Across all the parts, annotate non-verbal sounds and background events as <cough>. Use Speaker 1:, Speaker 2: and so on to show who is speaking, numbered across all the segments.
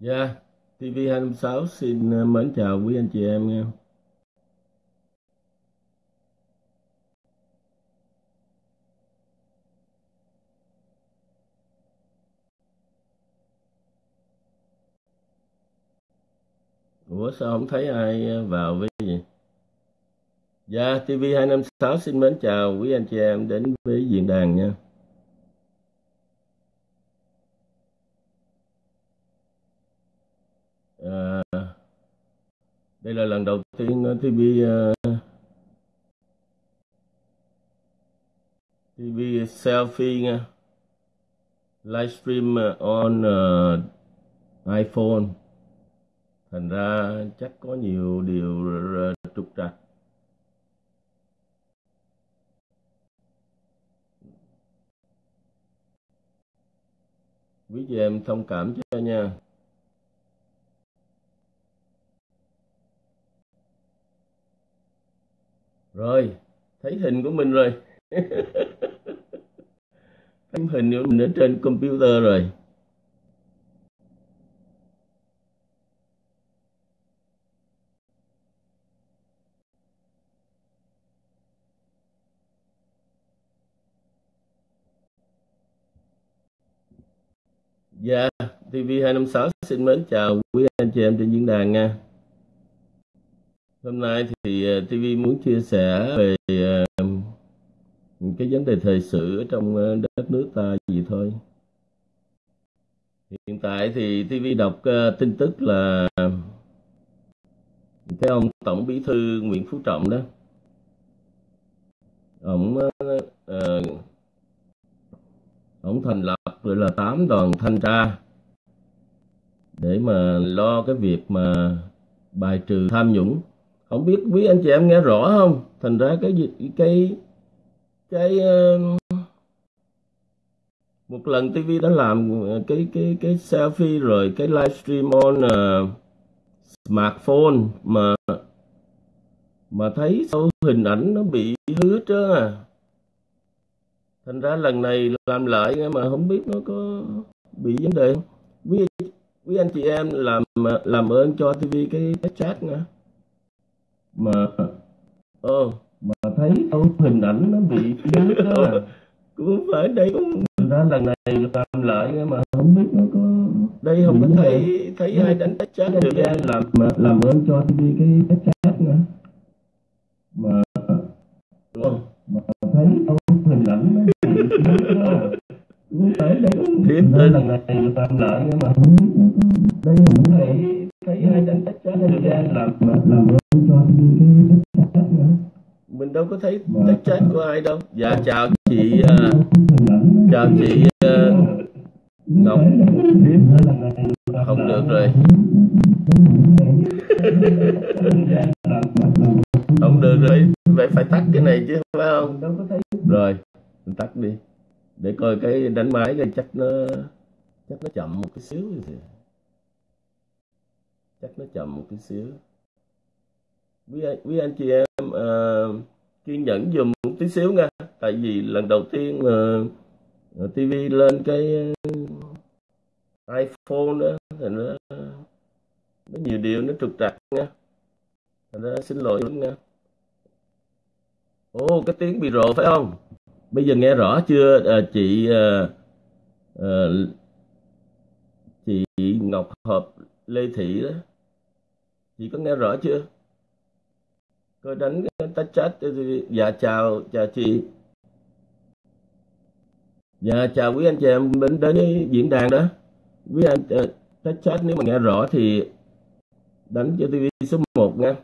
Speaker 1: Dạ, TV256 xin ờ, mến chào quý anh chị em nha. Ủa sao không thấy ai ờ, vào với gì? Dạ, TV256 xin mến chào quý anh chị em đến với diễn đàn nha. À, đây là lần đầu tiên ờ, TV uh, ờ, TV selfie nha. Livestream on uh, iPhone. Thành ra chắc có nhiều điều trục trặc. Quý chị em thông cảm cho nha. Rồi, thấy hình của mình rồi. <laughs> thấy hình của mình ở trên computer rồi. Dạ, TV256 xin mến chào quý anh chị em trên diễn đàn nha. Hôm nay thì ờ, TV muốn chia sẻ về ờ, cái vấn đề thời sự ở trong ờ, đất nước ta gì thôi. Hiện tại thì TV đọc tin tức là cái ông Tổng Bí thư Nguyễn Phú Trọng đó, ông ông thành lập gọi là tám đoàn thanh tra để mà lo cái việc mà bài trừ tham nhũng không biết quý anh chị em nghe rõ không? Thành ra cái cái cái um, một lần TV đã làm cái cái cái selfie rồi cái livestream on uh, smartphone mà mà thấy sau hình ảnh nó bị hứa trơn à thành ra lần này làm lại mà không biết nó có bị vấn đề không? Quý quý anh chị em làm làm ơn cho TV cái, cái chat nha mà ờ mà thấy đâu hình ảnh nó bị yếu đó <laughs> cũng phải đây cũng ra lần này làm lại mà không biết nó có đây không có thấy thấy ai đánh tách chat được em làm mà làm ơn cho đi cái tách chat nữa. Mà đúng không? mà thấy đâu hình ảnh nó bị yếu đó. Cũng phải đây cũng lần này làm lại mà không biết nó có đây không thấy thấy ai đánh tách chat được em làm mà làm ơn mình đâu có thấy tách chết của ai đâu. Dạ chào chị uh, chào chị uh, ngọc. Không được rồi. <laughs> Không được rồi. Vậy phải tắt cái này chứ phải không? Rồi mình tắt đi. Để coi cái đánh máy cái chắc nó chắc nó chậm một cái xíu gì chắc nó chậm một cái xíu quý anh, quý anh chị em uh, kiên nhẫn dùm một tí xíu nha. Tại vì lần đầu tiên ờ, ờ, mà uh, TV lên cái uh, iPhone đó thì nó nó nhiều điều nó trục trặc nha. Thành ra xin lỗi nha. Ô cái tiếng bị rộ phải không? Bây giờ nghe rõ chưa? À, chị à, à, chị Ngọc Hợp Lê Thị đó. Chị có nghe rõ chưa? Tôi đánh tách chat dạ chào chào chị. Dạ chào quý anh chị em đến đến diễn đàn đó. Quý anh ta tách chat nếu mà nghe rõ thì đánh cho TV số 1 nha.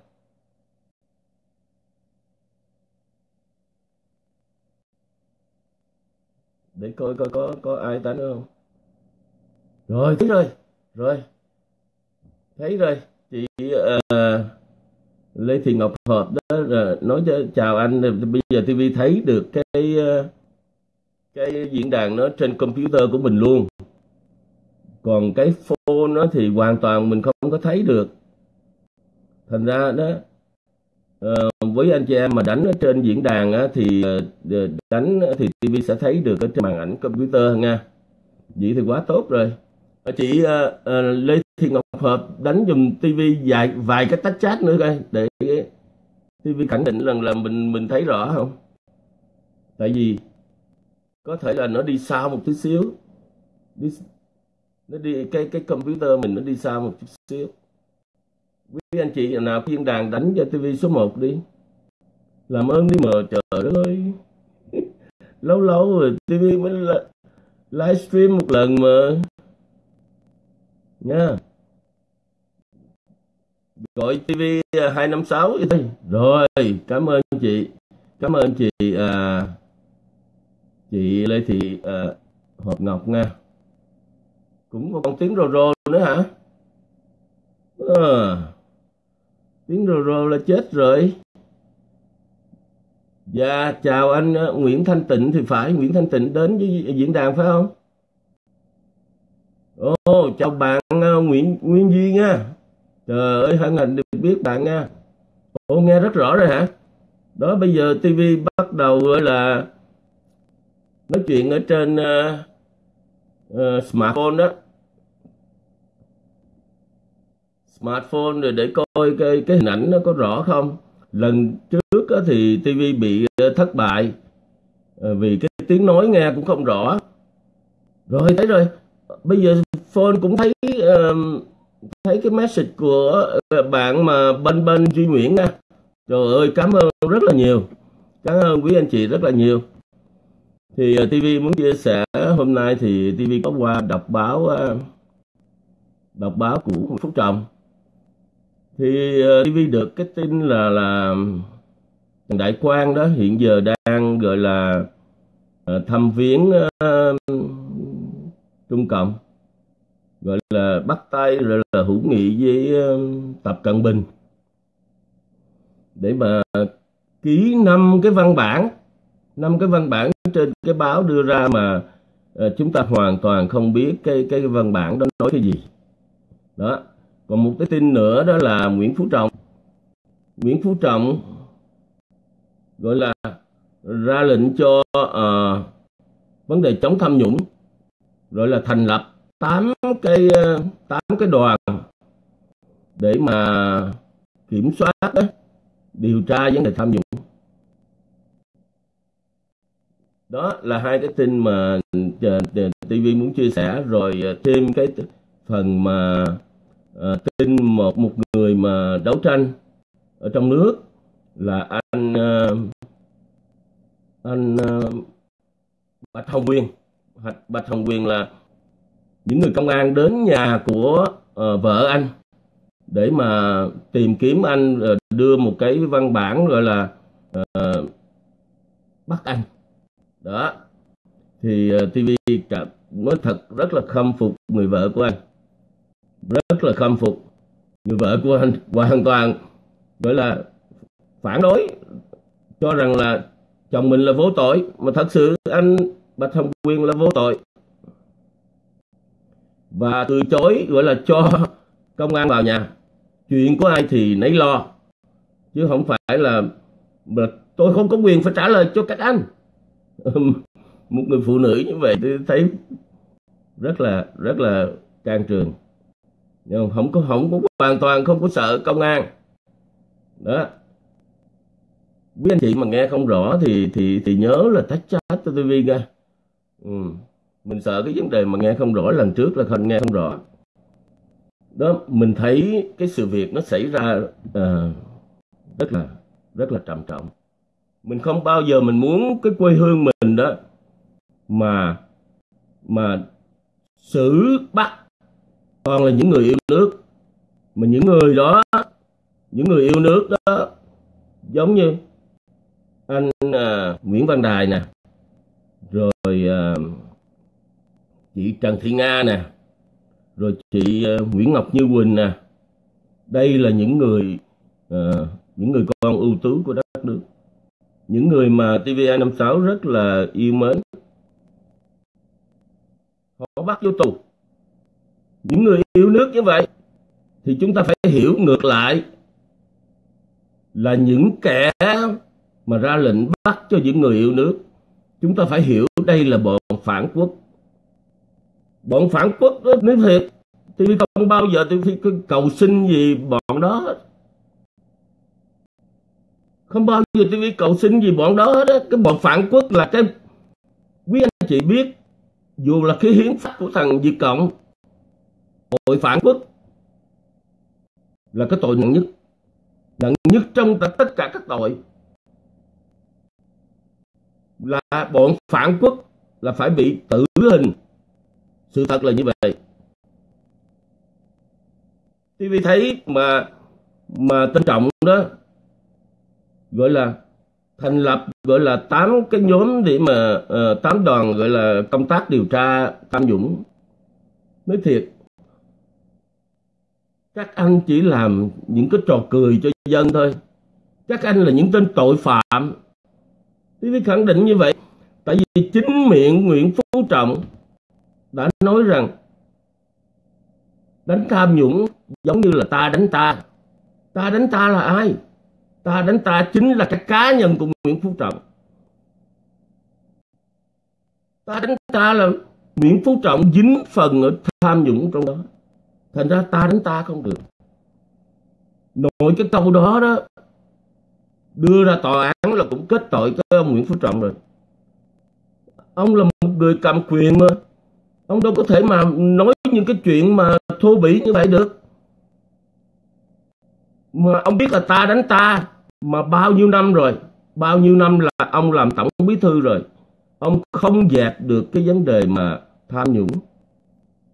Speaker 1: Để coi coi có có ai đánh không? Rồi thấy rồi rồi. Thấy rồi chị uh, Lê Thị Ngọc Hợp đó là nói cho chào anh bây giờ TV thấy được cái ờ, cái diễn đàn nó trên computer của mình luôn. Còn cái phone nó thì hoàn toàn mình không có thấy được. Thành ra đó uh, với anh chị em mà đánh ở trên diễn đàn á, thì uh, đánh thì TV sẽ thấy được ở trên màn ảnh computer nha. Vậy thì quá tốt rồi. Chị uh, Lê thì Ngọc Hợp đánh dùm tivi vài vài cái tách chat nữa coi để tivi khẳng định rằng là mình mình thấy rõ không? Tại vì có thể là nó đi xa một tí xíu. Đi, nó đi cái cái computer mình nó đi xa một chút xíu. Quý anh chị nào thiên đàn đánh cho tivi số 1 đi. Làm ơn đi mờ trời ơi lâu lâu rồi tivi mới livestream một lần mà nha. Gọi TV 256 đi rồi cảm ơn chị. Cảm ơn chị à, chị Lê Thị à, Hợp Ngọc nha. Cũng còn tiếng rồ rồ nữa hả? Ờ. À, tiếng rồ rồ là chết rồi. Dạ chào anh à, Nguyễn Thanh Tịnh thì phải. Nguyễn Thanh Tịnh đến với diễn đàn phải không? Chào bạn à, Nguyễn Nguyễn Nguyên Duy nha. Trời ơi hân hạnh được biết bạn nha. Ồ nghe rất rõ rồi hả? Đó bây giờ TV bắt đầu gọi là nói chuyện ở trên uh, uh, smartphone đó. Smartphone rồi để coi cái cái hình ảnh nó có rõ không? Lần trước thì TV bị thất bại vì cái tiếng nói nghe cũng không rõ. Rồi thấy rồi. Bây giờ phone cũng thấy uh, thấy cái message của ờ, bạn mà bên bên duy nguyễn nha. Trời ơi cảm ơn rất là nhiều. Cảm ơn quý anh chị rất là nhiều. Thì ờ, uh, TV muốn chia sẻ hôm nay thì TV có qua đọc báo uh, đọc báo của Phúc Trọng. Thì uh, TV được cái tin là là Đại Quang đó hiện giờ đang gọi là uh, thăm viếng uh, Trung Cộng gọi là bắt tay rồi là hữu nghị với Tập Cận Bình. Để mà ký năm cái văn bản năm cái văn bản trên cái báo đưa ra mà ờ, chúng ta hoàn toàn không biết cái cái văn bản đó nói cái gì. Đó. Còn một cái tin nữa đó là Nguyễn Phú Trọng. Nguyễn Phú Trọng gọi là ra lệnh cho uh, vấn đề chống tham nhũng rồi là thành lập tám cái ờ, tám cái đoàn để mà kiểm soát đó, điều tra vấn đề tham nhũng. Đó là hai cái tin mà ờ, ờ, TV muốn chia sẻ rồi thêm cái phần mà à, tin một một người mà đấu tranh ở trong nước là anh à, anh à, Bạch Hồng Quyền Bạch Hồng Quyền là những người công an đến nhà của uh, vợ anh để mà tìm kiếm anh uh, đưa một cái văn bản gọi là uh, bắt anh. Đó. Thì uh, TV cảm nói thật rất là khâm phục người vợ của anh. Rất là khâm phục người vợ của anh hoàn toàn. Gọi là phản đối cho rằng là chồng mình là vô tội. Mà thật sự anh Bạch Hồng Quyên là vô tội và từ chối gọi là cho <laughs> công an vào nhà. Chuyện của ai thì nấy lo. Chứ không phải là, là tôi không có quyền phải trả lời cho các anh. Một người phụ nữ như vậy tôi thấy rất là rất là can trường. Nhưng không? Có không có hoàn toàn không có sợ công an. Đó. Quý anh chị mà nghe không rõ thì thì thì nhớ là tách chat cho TV nha ừ mình sợ cái vấn đề mà nghe không rõ lần trước là không nghe không rõ. Đó mình thấy cái sự việc nó xảy ra uh, rất là rất là trầm trọng. Mình không bao giờ mình muốn cái quê hương mình đó mà mà xử bắt toàn là những người yêu nước. Mà những người đó những người yêu nước đó giống như anh uh, Nguyễn Văn Đài nè. Rồi uh, chị Trần Thị Nga nè rồi chị ờ, Nguyễn Ngọc Như Quỳnh nè. Đây là những người uh, những người con ưu tú của đất nước. Những người mà TVA56 rất là yêu mến. Họ bắt vô tù. Những người yêu nước như vậy thì chúng ta phải hiểu ngược lại là những kẻ mà ra lệnh bắt cho những người yêu nước. Chúng ta phải hiểu đây là bọn phản quốc bọn phản quốc đó, nếu thiệt thì không bao giờ tôi cầu xin gì bọn đó hết. Không bao giờ tôi cầu xin gì bọn đó hết á. Cái bọn phản quốc là cái quý anh chị biết dù là cái hiến pháp của thằng Việt Cộng tội phản quốc là cái tội nặng nhất. Nặng nhất trong tất cả các tội. Là bọn phản quốc là phải bị tử hình sự thật là như vậy. TV thấy mà mà tân trọng đó gọi là thành lập gọi là tám cái nhóm để mà uh, tám đoàn gọi là công tác điều tra tham nhũng. Nói thiệt các anh chỉ làm những cái trò cười cho dân thôi. Các anh là những tên tội phạm. TV khẳng định như vậy tại vì chính miệng Nguyễn Phú Trọng đã nói rằng, đánh tham nhũng giống như là ta đánh ta. Ta đánh ta là ai? Ta đánh ta chính là cái cá nhân của Nguyễn Phú Trọng. Ta đánh ta là Nguyễn Phú Trọng dính phần ở tham nhũng trong đó. Thành ra ta đánh ta không được. Nội cái câu đó đó, đưa ra tòa án là cũng kết tội cho ông Nguyễn Phú Trọng rồi. Ông là một người cầm quyền mà ông đâu có thể mà nói những cái chuyện mà thô bỉ như vậy được. Mà ông biết là ta đánh ta mà bao nhiêu năm rồi, bao nhiêu năm là ông làm tổng bí thư rồi. Ông không dẹp được cái vấn đề mà tham nhũng,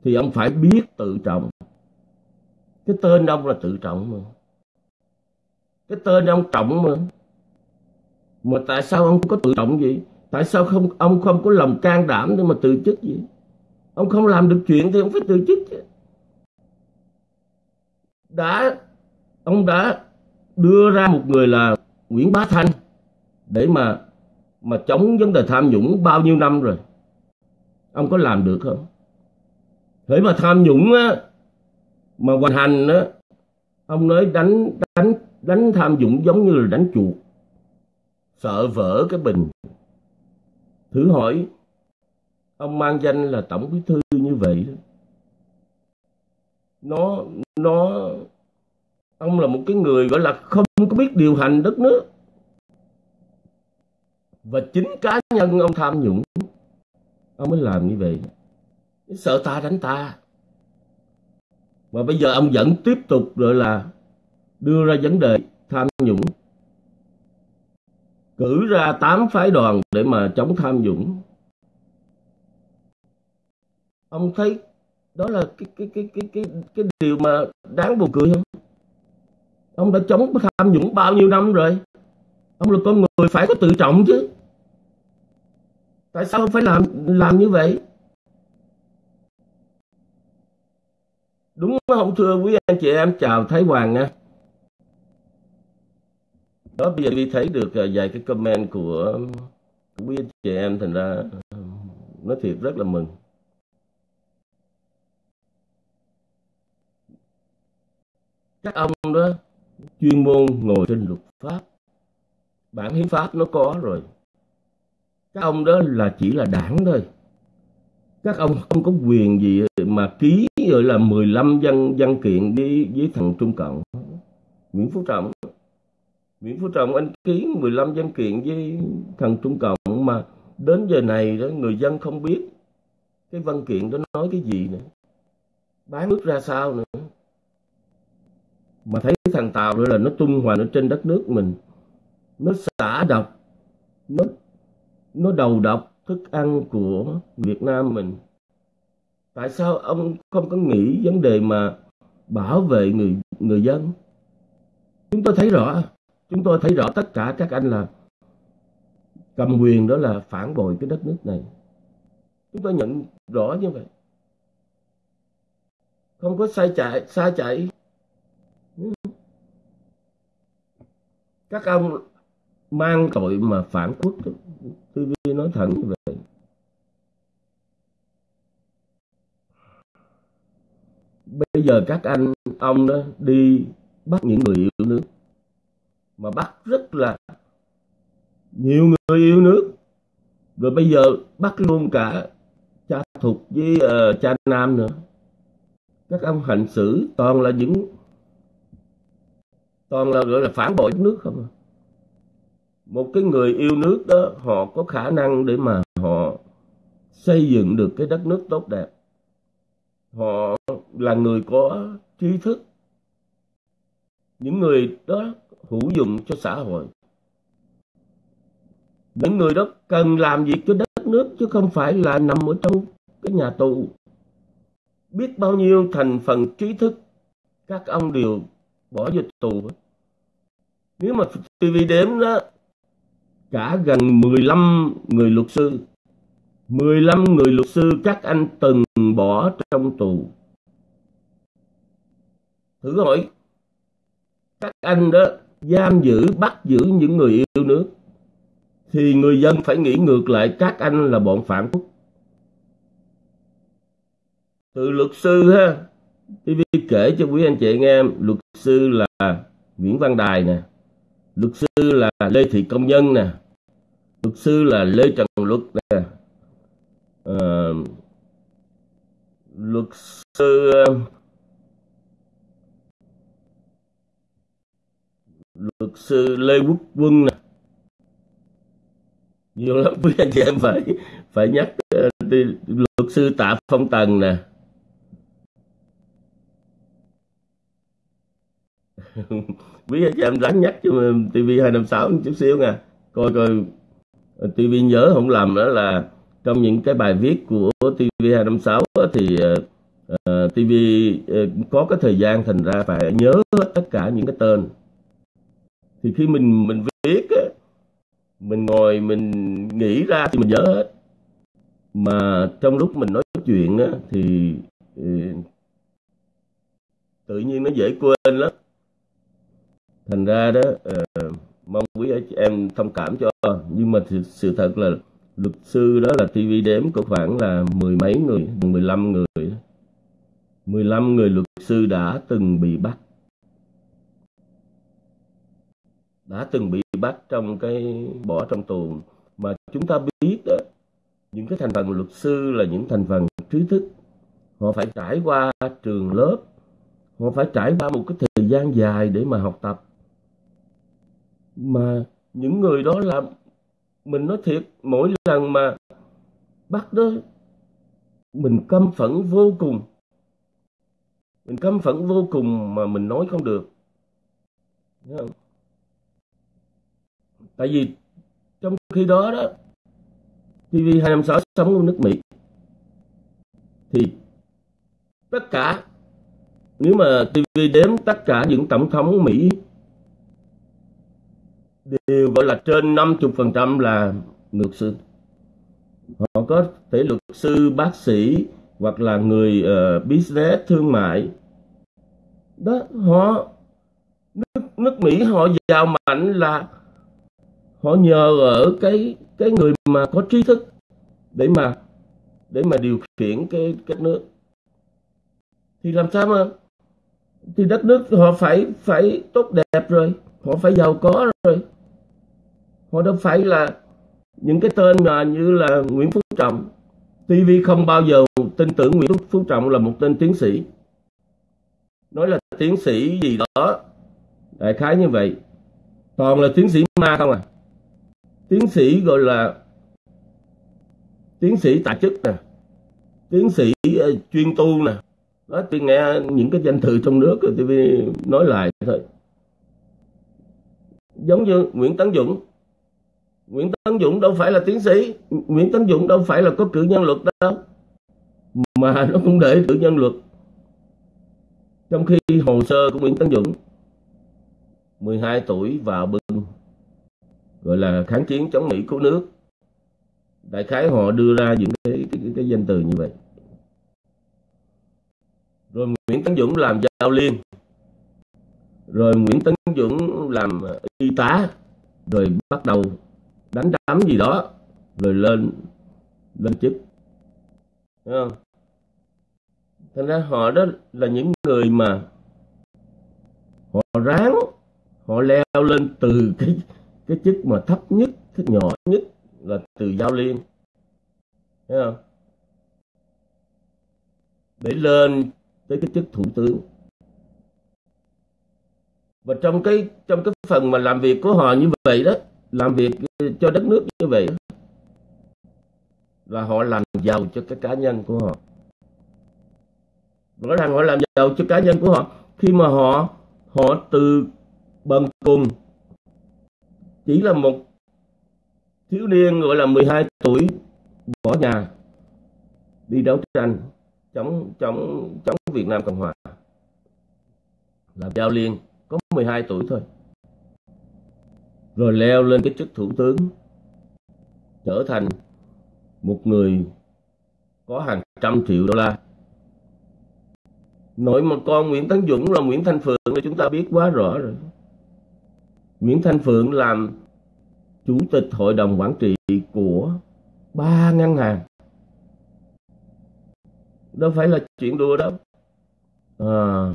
Speaker 1: thì ông phải biết tự trọng. Cái tên ông là tự trọng mà. Cái tên ông trọng mà. Mà tại sao ông không có tự trọng gì? Tại sao không, ông không có lòng can đảm để mà từ chức gì? Ông không làm được chuyện thì ông phải từ chức chứ. Đã, ông đã đưa ra một người là Nguyễn Bá Thanh để mà mà chống vấn đề tham nhũng bao nhiêu năm rồi. Ông có làm được không? Thế mà tham nhũng á, mà hoành hành á, ông nói đánh đánh đánh tham nhũng giống như là đánh chuột, sợ vỡ cái bình. Thử hỏi ông mang danh là tổng bí thư như vậy đó. Nó nó, ông là một cái người gọi là không có biết điều hành đất nước. Và chính cá nhân ông tham nhũng, ông mới làm như vậy. Sợ ta đánh ta. Và bây giờ ông vẫn tiếp tục rồi là đưa ra vấn đề tham nhũng, cử ra tám phái đoàn để mà chống tham nhũng ông thấy đó là cái cái cái cái cái cái điều mà đáng buồn cười không? Ông đã chống tham nhũng bao nhiêu năm rồi? Ông là con người phải có tự trọng chứ. Tại sao ông phải làm làm như vậy? Đúng không thưa quý anh chị em, chào thái hoàng nha. Đó, bây giờ đi thấy được à, vài cái comment của quý anh chị em, thành ra nói thiệt rất là mừng. Các ông đó chuyên môn ngồi trên luật pháp. Bản hiến pháp nó có rồi. Các ông đó là chỉ là đảng thôi. Các ông không có quyền gì mà ký gọi là 15 văn văn kiện đi với thằng Trung Cộng. Nguyễn Phú Trọng. Nguyễn Phú Trọng anh ký 15 văn kiện với thằng Trung Cộng mà đến giờ này đó người dân không biết cái văn kiện đó nói cái gì nữa. Bán nước ra sao nữa mà thấy thằng Tàu nữa là nó tung hoành ở trên đất nước mình. Nó xả độc. Nó nó đầu độc thức ăn của Việt Nam mình. Tại sao ông không có nghĩ vấn đề mà bảo vệ người người dân? Chúng tôi thấy rõ, chúng tôi thấy rõ tất cả các anh là cầm quyền đó là phản bội cái đất nước này. Chúng tôi nhận rõ như vậy. Không có sai chạy sai chạy các ông mang tội mà phản quốc TV nói thẳng như vậy. Bây giờ các anh ông đó đi bắt những người yêu nước mà bắt rất là nhiều người yêu nước. Rồi bây giờ bắt luôn cả cha thục với uh, cha nam nữa. Các ông hành xử toàn là những toàn là gọi là phản bội nước không à? một cái người yêu nước đó, họ có khả năng để mà họ xây dựng được cái đất nước tốt đẹp. Họ là người có trí thức. Những người đó hữu dụng cho xã hội. Những người đó cần làm việc cho đất nước, chứ không phải là nằm ở trong cái nhà tù. Biết bao nhiêu thành phần trí thức, các ông đều bỏ vô tù nếu mà TV đếm đó, cả gần 15 người luật sư 15 người luật sư các anh từng bỏ trong tù. Thử hỏi, các anh đó giam giữ, bắt giữ những người yêu nước, thì người dân phải nghĩ ngược lại các anh là bọn phản quốc. Từ luật sư ha TV kể cho quý anh chị nghe luật sư là Nguyễn Văn Đài nè luật sư là Lê Thị Công Nhân nè luật sư là Lê Trần Luật nè à, luật sư ờ, luật sư Lê Quốc Quân nè. Nhiều lắm quý anh chị em phải phải nhắc ờ, đi luật sư Tạ Phong Tần nè. <laughs> biết cho em ráng nhắc cho TV 256 chút xíu nha. Coi coi. TV nhớ không làm đó là trong những cái bài viết của TV 256 thì uh, TV uh, có cái thời gian thành ra phải nhớ tất cả những cái tên. Thì khi mình mình viết á, mình ngồi mình nghĩ ra thì mình nhớ hết. Mà trong lúc mình nói chuyện á, thì uh, tự nhiên nó dễ quên lắm thành ra đó uh, mong quý anh em thông cảm cho. Nhưng mà sự, sự thật là luật sư đó là TV đếm có khoảng là mười mấy người 15 người 15 người luật sư đã từng bị bắt. Đã từng bị bắt trong cái bỏ trong tù. Mà chúng ta biết đó những cái thành phần luật sư là những thành phần trí thức. Họ phải trải qua trường lớp họ phải trải qua một cái thời gian dài để mà học tập mà những người đó làm mình nói thiệt, mỗi lần mà bắt đó, mình căm phẫn vô cùng. Mình căm phẫn vô cùng mà mình nói không được. Không? tại vì trong khi đó đó TV256 sống ở nước Mỹ. Thì tất cả, nếu mà TV đếm tất cả những tổng thống Mỹ đều gọi là trên 50% là luật sư. Họ có thể luật sư, bác sĩ hoặc là người uh, business, thương mại. Đó, họ nước, nước Mỹ họ giàu mạnh là họ nhờ ở cái cái người mà có trí thức để mà để mà điều khiển cái cái nước thì làm sao mà thì đất nước họ phải phải tốt đẹp rồi họ phải giàu có rồi họ đâu phải là những cái tên mà như là Nguyễn Phú Trọng. TV không bao giờ tin tưởng Nguyễn Phú Trọng là một tên tiến sĩ. Nói là tiến sĩ gì đó đại khái như vậy. Toàn là tiến sĩ ma không à. Tiến sĩ gọi là tiến sĩ tại chức nè. Tiến sĩ uh, chuyên tu nè. Đó tôi nghe những cái danh từ trong nước rồi TV nói lại thôi. Giống như Nguyễn Tấn Dũng. Nguyễn Tấn Dũng đâu phải là tiến sĩ. Nguyễn Tấn Dũng đâu phải là có cử nhân luật đâu mà <laughs> nó cũng để cử nhân luật. Trong khi hồ sơ của Nguyễn Tấn Dũng 12 tuổi vào bưng gọi là kháng chiến chống Mỹ cứu nước. Đại khái họ đưa ra những cái cái, cái, cái danh từ như vậy. Rồi Nguyễn Tấn Dũng làm giao liên. Rồi Nguyễn Tấn Dũng làm y tá. Rồi bắt đầu đánh đấm gì đó, rồi lên lên chức. Thấy không? Thành ra họ đó là những người mà họ ráng, họ leo lên từ cái cái chức mà thấp nhất, cái nhỏ nhất là từ giao liên. Thấy không? Để lên tới cái chức thủ tướng. Và trong cái trong cái phần mà làm việc của họ như vậy đó làm việc cho đất nước như vậy là họ làm giàu cho cái cá nhân của họ. Rõ ràng họ làm giàu cho cá nhân của họ. Khi mà họ họ từ bần cùng, chỉ là một thiếu niên gọi là 12 tuổi, bỏ nhà, đi đấu tranh chống chống chống Việt Nam Cộng Hòa. Làm giao liên, có 12 tuổi thôi rồi leo lên cái chức thủ tướng, trở thành một người có hàng trăm triệu đô la. Nội một con Nguyễn Tấn Dũng là Nguyễn Thanh Phượng là chúng ta biết quá rõ rồi. Nguyễn Thanh Phượng làm chủ tịch hội đồng quản trị của ba ngân hàng. Đâu phải là chuyện đùa đâu. À.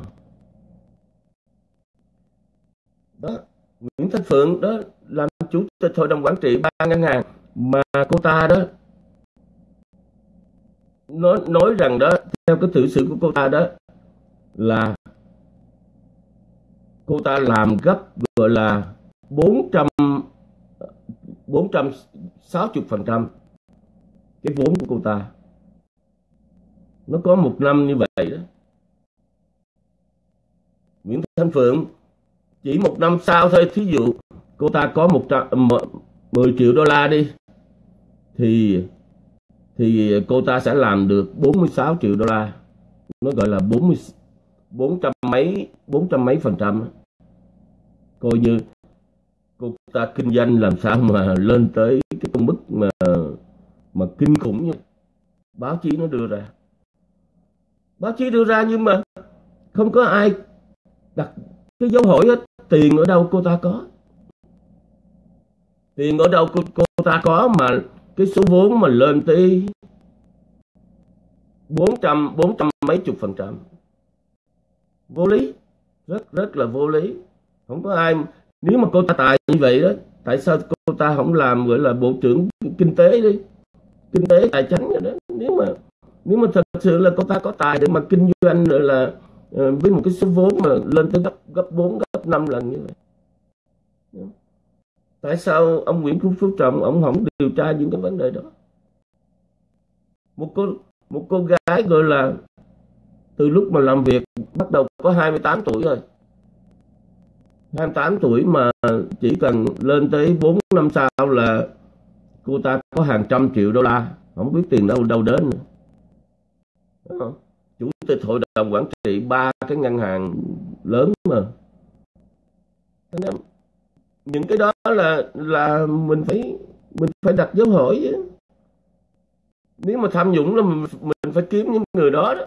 Speaker 1: đó, Nguyễn Thanh Phượng đó làm chủ tịch hội đồng quản trị ba ngân hàng mà cô ta đó. Nói nói rằng đó, theo cái tự sự của cô ta đó, là cô ta làm gấp gọi là 400 460 phần trăm cái vốn của cô ta. Nó có một năm như vậy đó. Nguyễn Thanh Phượng, chỉ một năm sau thôi, thí dụ cô ta có một trăm, mười triệu đô la đi. Thì thì cô ta sẽ làm được 46 triệu đô la. Nó gọi là 40 400 mấy 400 mấy phần trăm. Coi như, cô ta kinh doanh làm sao mà lên tới cái con mức mà mà kinh khủng như báo chí nó đưa ra. Báo chí đưa ra nhưng mà không có ai đặt cái dấu hỏi hết tiền ở đâu cô ta có tiền ở đâu cô, cô ta có mà cái số vốn mà lên tới 400 400 mấy chục phần trăm. Vô lý. Rất rất là vô lý. Không có ai nếu mà cô ta tài như vậy đó tại sao cô ta không làm gọi là bộ trưởng kinh tế đi? Kinh tế tài chính rồi đó. Nếu mà nếu mà thật sự là cô ta có tài để mà kinh doanh rồi là ờ, với một cái số vốn mà lên tới gấp gấp 4, gấp 5 lần như vậy tại sao ông Nguyễn Phú Trọng, ông không điều tra những cái vấn đề đó? Một cô một cô gái gọi là từ lúc mà làm việc bắt đầu có 28 tuổi rồi. 28 tuổi mà chỉ cần lên tới 4 năm sau là cô ta có hàng trăm triệu đô la, không biết tiền đâu đâu đến nữa. chủ tịch hội đồng quản trị ba cái ngân hàng lớn mà những cái đó là là mình phải mình phải đặt dấu hỏi chứ. Nếu mà tham nhũng là mình, mình phải kiếm những người đó đó.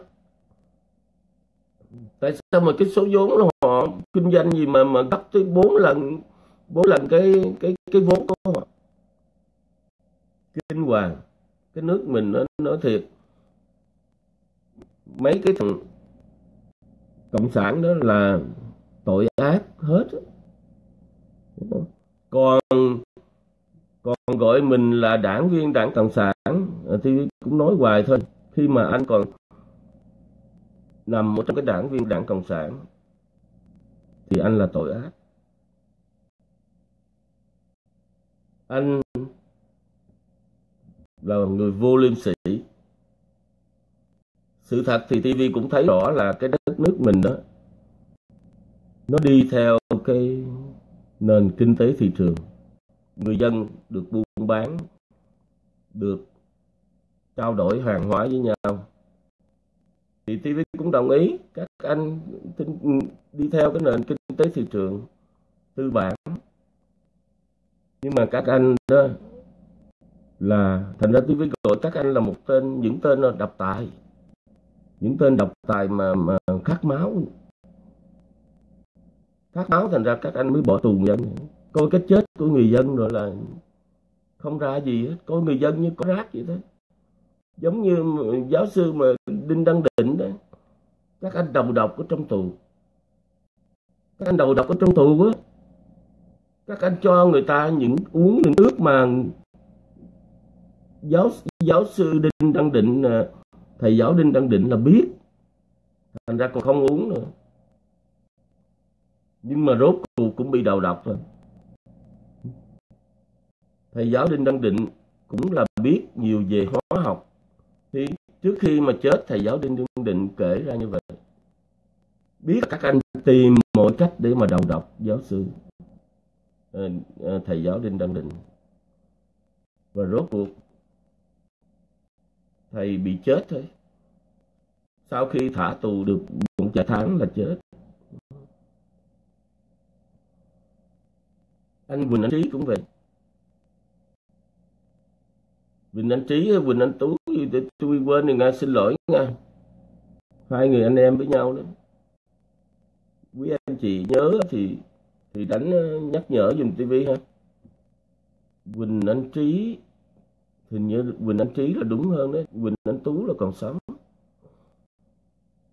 Speaker 1: Tại sao mà cái số vốn là họ kinh doanh gì mà mà gấp tới bốn lần bốn lần cái cái cái vốn của họ? Kinh hoàng. Cái nước mình nó nói thiệt. Mấy cái thằng cộng sản đó là tội ác hết còn còn gọi mình là đảng viên đảng cộng sản. Ờ, thì cũng nói hoài thôi. Khi mà anh còn nằm một trong cái đảng viên đảng cộng sản, thì anh là tội ác. Anh là người vô liêm sỉ. Sự thật thì TV cũng thấy rõ là cái đất nước mình đó, nó đi theo cái nền kinh tế thị trường. Người dân được buôn bán, được trao đổi hàng hóa với nhau. Thì TV cũng đồng ý các anh đi theo cái nền kinh tế thị trường tư bản. Nhưng mà các anh đó là, thành ra TV gọi các anh là một tên, những tên độc tài. Những tên độc tài mà mà khát máu phát báo thành ra các anh mới bỏ tù dân. Coi cái chết của người dân rồi là không ra gì hết. Coi người dân như có rác vậy đó. Giống như giáo sư mà đinh đăng định đó. Các anh đầu độc ở trong tù. Các anh đầu độc ở trong tù á. Các anh cho người ta những uống những nước mà giáo giáo sư đinh đăng định à, thầy giáo đinh đăng định là biết. Thành ra còn không uống nữa nhưng mà rốt cuộc cũng bị đầu độc rồi. Thầy giáo đinh đăng định cũng là biết nhiều về hóa học. Thì trước khi mà chết, thầy giáo đinh đăng định kể ra như vậy. Biết các anh tìm mọi cách để mà đầu độc giáo sư ờ, ờ, thầy giáo đinh đăng định. Và rốt cuộc, thầy bị chết thôi. Sau khi thả tù được một vài tháng là chết. Anh Quỳnh Anh Trí cũng vậy. Quỳnh Anh Trí, Quỳnh Anh Tú tôi quên rồi nha xin lỗi nha. Hai người anh em với nhau đó. Quý anh chị nhớ thì thì đánh ờ, nhắc nhở dùm tivi ha. Quỳnh Anh Trí, hình như Quỳnh Anh Trí là đúng hơn đấy. Quỳnh Anh Tú là còn sống.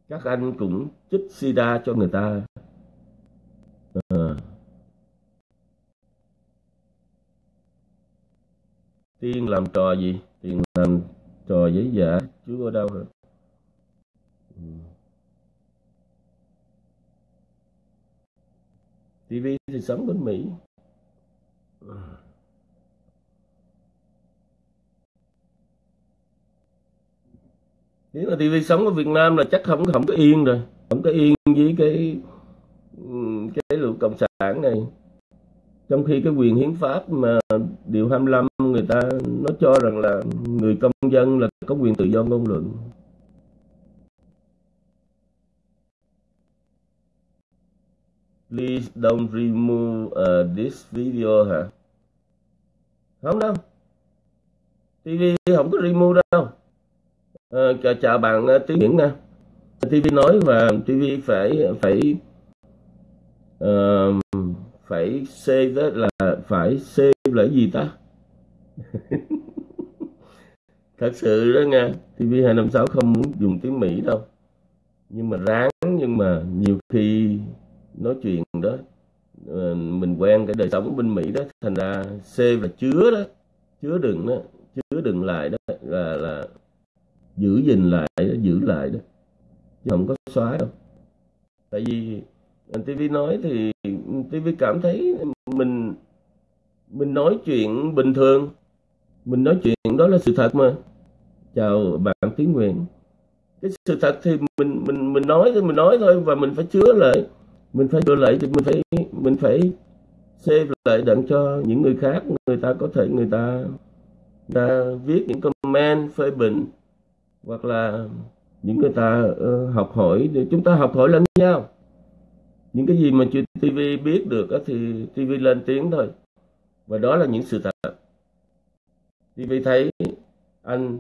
Speaker 1: Các anh cũng chích sida cho người ta. À. tiên làm trò gì? Tiên làm trò giấy giả chú ở đâu rồi. Ừ. TV thì sống bên Mỹ. Nếu mà TV sống ở Việt Nam là chắc không không có yên rồi. Không có yên với cái ừ, cái lũ cộng sản này trong khi cái quyền hiến pháp mà điều 25 người ta nó cho rằng là người công dân là có quyền tự do ngôn luận Please don't remove uh, this video hả? Không đâu. TV không có remove đâu. Ờ, à, chào, chào bạn ờ, uh, tiếng Nguyễn nè TV nói và TV phải phải uh, phải save đó là phải save là gì ta? <laughs> Thật sự đó nha, TV 256 không muốn dùng tiếng Mỹ đâu. Nhưng mà ráng nhưng mà nhiều khi nói chuyện đó ờ, mình quen cái đời sống bên Mỹ đó thành ra C là chứa đó chứa đựng đó chứa đựng lại đó là là giữ gìn lại đó, giữ lại đó chứ không có xóa đâu tại vì TV nói thì TV cảm thấy mình mình nói chuyện bình thường. Mình nói chuyện đó là sự thật mà. Chào bạn Tiến Nguyện cái sự thật thì mình mình mình nói thì mình nói thôi và mình phải chứa lại. Mình phải chứa lại thì mình phải mình phải save lại đặng cho những người khác. Người ta có thể người ta, người ta viết những comment phê bình hoặc là những người ta uh, học hỏi. Để chúng ta học hỏi lẫn nhau những cái gì mà chưa TV biết được thì TV lên tiếng thôi. Và đó là những sự thật. TV thấy anh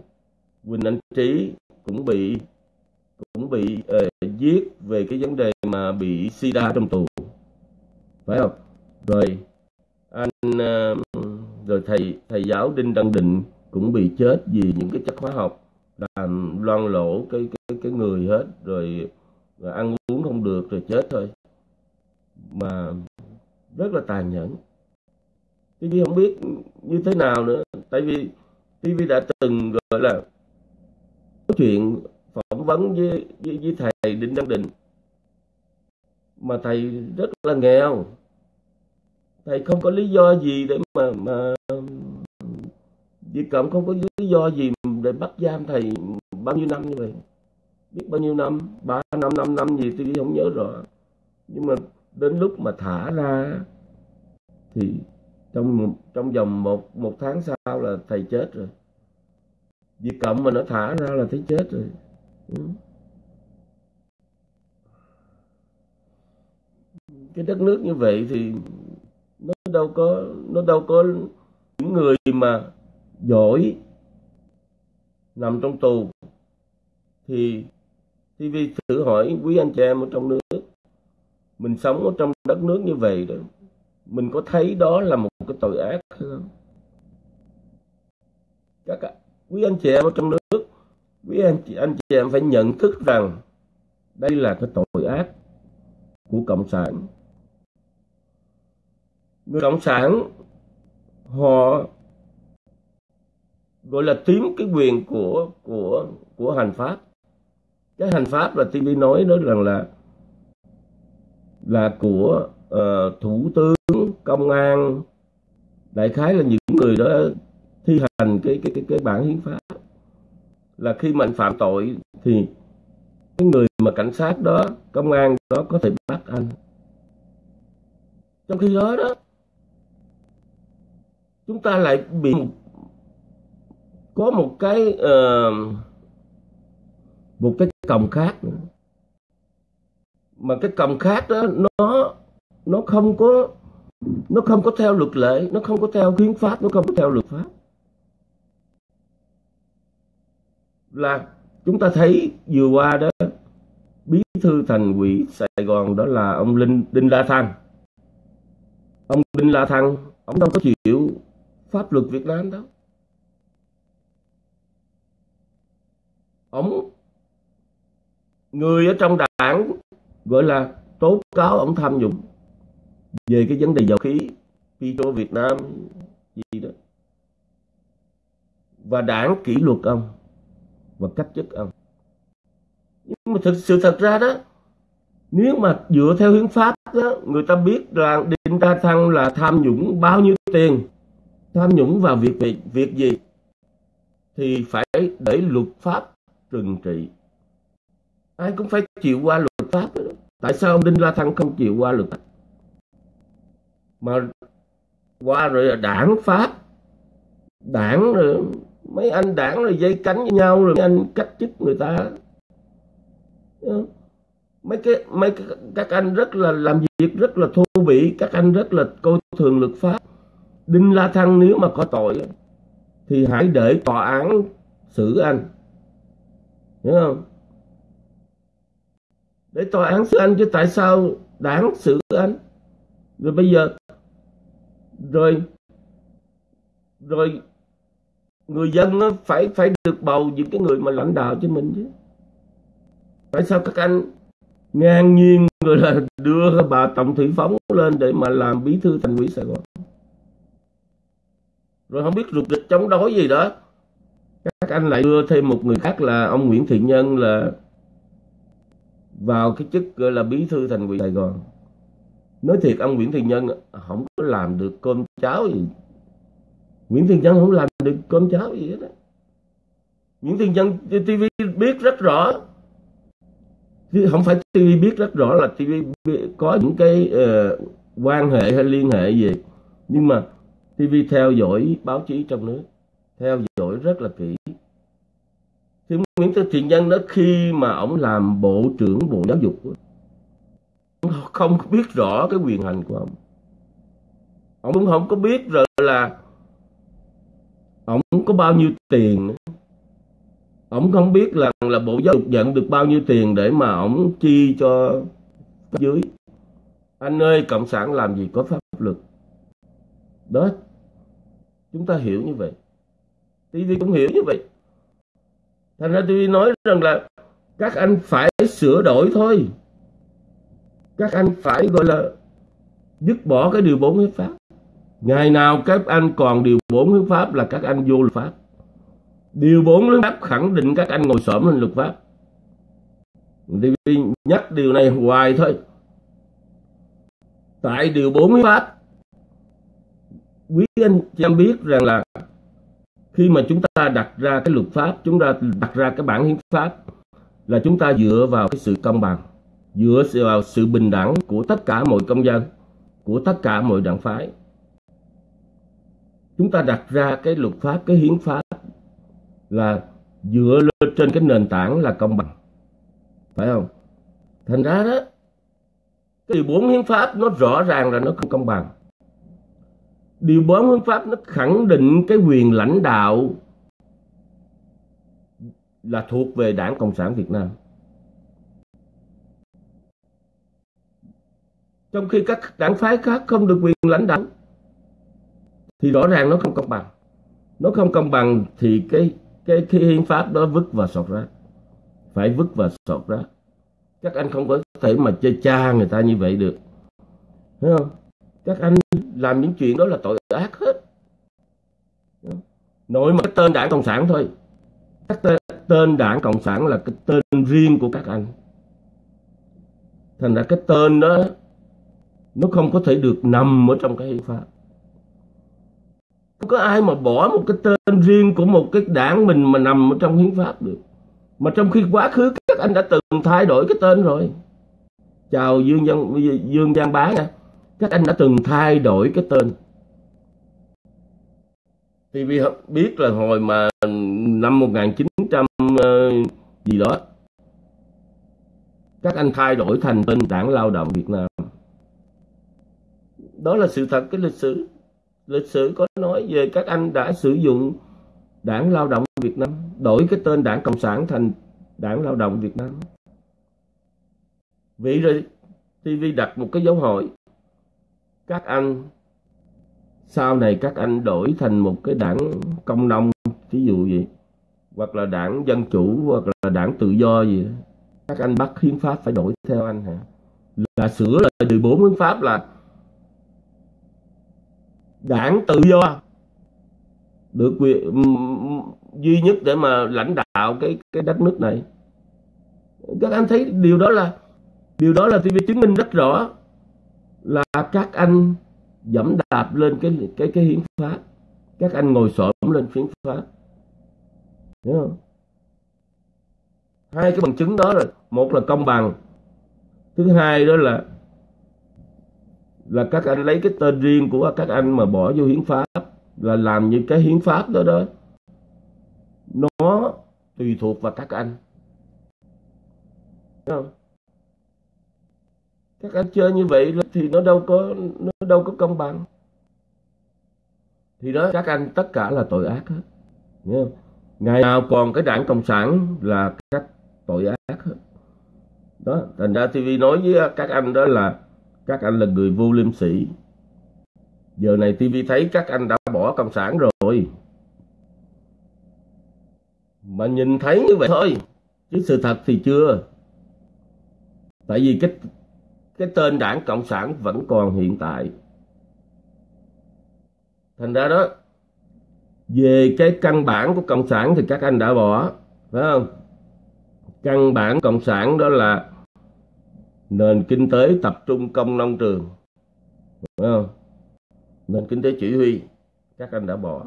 Speaker 1: Quỳnh Anh Trí cũng bị cũng bị uh, giết về cái vấn đề mà bị sida trong tù. Phải không? Rồi anh uh, rồi thầy thầy giáo đinh đăng định cũng bị chết vì những cái chất hóa học làm loan lỗ cái cái cái người hết. Rồi, rồi ăn uống không được rồi chết thôi mà rất là tàn nhẫn. TV không biết như thế nào nữa tại vì TV đã từng gọi là nói chuyện phỏng vấn với, với, với thầy Đinh Đăng Định mà thầy rất là nghèo. Thầy không có lý do gì để mà mà Việt Cộng không có lý do gì để bắt giam thầy bao nhiêu năm như vậy. Biết bao nhiêu năm? Ba năm năm năm gì tôi không nhớ rõ. Nhưng mà đến lúc mà thả ra thì trong trong vòng một một tháng sau là thầy chết rồi. Vì Cộng mà nó thả ra là thấy chết rồi. Ừ. Cái đất nước như vậy thì nó đâu có, nó đâu có những người mà giỏi nằm trong tù. Thì TV thử hỏi quý anh chị em ở trong nước mình sống ở trong đất nước như vậy đó, mình có thấy đó là một cái tội ác hay không? Các quý anh chị em ở trong nước, quý anh chị anh chị em phải nhận thức rằng đây là cái tội ác của cộng sản. Người cộng sản, họ gọi là tím cái quyền của của của hành pháp. Cái hành pháp là TV nói đó rằng là là của uh, thủ tướng công an. Đại khái là những người đó thi hành cái cái cái cái bản hiến pháp. Là khi mà anh phạm tội thì cái người mà cảnh sát đó công an đó có thể bắt anh. Trong khi đó đó chúng ta lại bị có một cái uh, một cái còng khác nữa mà cái cầm khác đó nó nó không có, nó không có theo luật lệ, nó không có theo hiến pháp, nó không có theo luật pháp. Là chúng ta thấy vừa qua đó, bí thư thành ủy Sài Gòn đó là ông Linh, Đinh La Thăng. Ông Đinh La Thăng, ông đâu có chịu pháp luật Việt Nam đâu. Ông, người ở trong đảng gọi là tố cáo ông tham nhũng về cái vấn đề dầu khí Petro Việt Nam gì đó. Và đảng kỷ luật ông và cách chức ông. Nhưng mà thực sự thật ra đó nếu mà dựa theo hiến pháp đó, người ta biết là định ta Thăng là tham nhũng bao nhiêu tiền tham nhũng vào việc việc, việc gì thì phải để luật pháp trừng trị. Ai cũng phải chịu qua luật pháp đó tại sao ông Đinh La Thăng không chịu qua luật? Pháp mà qua rồi là đảng pháp đảng rồi mấy anh đảng rồi dây cánh với nhau rồi mấy anh cách chức người ta. Ờ, mấy cái mấy cái, các anh rất là làm việc rất là thô bỉ các anh rất là coi thường luật pháp. Đinh la thăng nếu mà có tội thì hãy để tòa án xử anh. Hiểu không? Để tòa án xử anh chứ tại sao đảng xử anh? Rồi bây giờ, rồi rồi người dân nó phải phải được bầu những cái người mà lãnh đạo cho mình chứ. Tại sao các anh ngang nhiên rồi là đưa bà tổng thủy phóng lên để mà làm bí thư thành ủy sài gòn? Rồi không biết rụt rịch chống đối gì đó. Các anh lại đưa thêm một người khác là ông nguyễn thiện nhân là vào cái chức gọi là bí thư thành ủy sài gòn. Nói thiệt ông nguyễn Thiên nhân không có làm được cơm cháo gì. Nguyễn Thiên nhân không làm được cơm cháo gì hết đó nguyễn Thiên nhân tv biết rất rõ. Không phải TV biết rất rõ là TV có những cái uh, quan hệ hay liên hệ gì. Nhưng mà TV theo dõi báo chí trong nước theo dõi rất là kỹ thì Nguyễn Thị Thiện Nhân đó khi mà ông làm bộ trưởng bộ giáo dục không biết rõ cái quyền hành của ông. Ông cũng không có biết rồi là ông có bao nhiêu tiền ông không biết là là bộ giáo dục nhận được bao nhiêu tiền để mà ông chi cho dưới anh ơi, cộng sản làm gì có pháp luật? Đó, chúng ta hiểu như vậy. TV cũng hiểu như vậy thành ra tôi nói rằng là các anh phải sửa đổi thôi các anh phải gọi là dứt bỏ cái điều bốn hiến pháp ngày nào các anh còn điều bốn hiến pháp là các anh vô luật pháp Điều 4 hiến pháp khẳng định các anh ngồi xổm lên luật pháp. tôi nhắc điều này hoài thôi. Tại điều 4 hiến pháp, quý anh chị em biết rằng là khi mà chúng ta đặt ra cái luật pháp, chúng ta đặt ra cái bản hiến pháp là chúng ta dựa vào cái sự công bằng, dựa vào sự bình đẳng của tất cả mọi công dân, của tất cả mọi đảng phái. Chúng ta đặt ra cái luật pháp, cái hiến pháp là dựa lên trên cái nền tảng là công bằng. Phải không? Thành ra đó cái điều bốn hiến pháp nó rõ ràng là nó không công bằng điều bốn hiến pháp nó khẳng định cái quyền lãnh đạo là thuộc về đảng cộng sản việt nam. Trong khi các đảng phái khác không được quyền lãnh đạo thì rõ ràng nó không công bằng. Nó không công bằng thì cái cái, cái hiến pháp đó vứt và sọt rác. Phải vứt và sọt rác. Các anh không có thể mà chơi cha người ta như vậy được. Thấy không? Các anh làm những chuyện đó là tội ác hết. Nội mà cái tên đảng cộng sản thôi. Các, tên tên đảng cộng sản là cái tên riêng của các anh. Thành ra cái tên đó nó không có thể được nằm ở trong cái hiến pháp. Không có ai mà bỏ một cái tên riêng của một cái đảng mình mà nằm ở trong hiến pháp được. Mà trong khi quá khứ các anh đã từng thay đổi cái tên rồi. Chào dương văn dương giang bá nha các anh đã từng thay đổi cái tên. Thì vì biết là hồi mà năm 1900 ờ, gì đó. Các anh thay đổi thành tên đảng lao động Việt Nam. Đó là sự thật cái lịch sử. Lịch sử có nói về các anh đã sử dụng đảng lao động Việt Nam đổi cái tên đảng Cộng sản thành đảng lao động Việt Nam. Vậy rồi TV đặt một cái dấu hỏi các anh, sau này các anh đổi thành một cái đảng công nông ví dụ vậy. Hoặc là đảng dân chủ, hoặc là đảng tự do gì. Các anh bắt hiến pháp phải đổi theo anh hả? Là sửa lại 14 hiến pháp là đảng tự do. Được quyền duy nhất để mà lãnh đạo cái cái đất nước này. Các anh thấy điều đó là, điều đó là tôi chứng minh rất rõ là các anh dẫm đạp lên cái cái cái hiến pháp. Các anh ngồi xổm lên hiến pháp. Hiểu không? Hai cái bằng chứng đó là một là công bằng, thứ hai đó là là các anh lấy cái tên riêng của các anh mà bỏ vô hiến pháp, là làm như cái hiến pháp đó đó. Nó tùy thuộc vào các anh. Đúng không? Các anh chơi như vậy thì nó đâu có, nó đâu có công bằng. Thì đó, các anh tất cả là tội ác hết. Nghe không? ngày nào còn cái đảng cộng sản là các tội ác hết. Đó, thành ra TV nói với các anh đó là các anh là người vô liêm sỉ. Giờ này TV thấy các anh đã bỏ cộng sản rồi. Mà nhìn thấy như vậy thôi, chứ sự thật thì chưa. Tại vì cái cái tên đảng cộng sản vẫn còn hiện tại. Thành ra đó, về cái căn bản của cộng sản thì các anh đã bỏ, phải không? Căn bản cộng sản đó là nền kinh tế tập trung công nông trường, phải không? Nền kinh tế chỉ huy, các anh đã bỏ.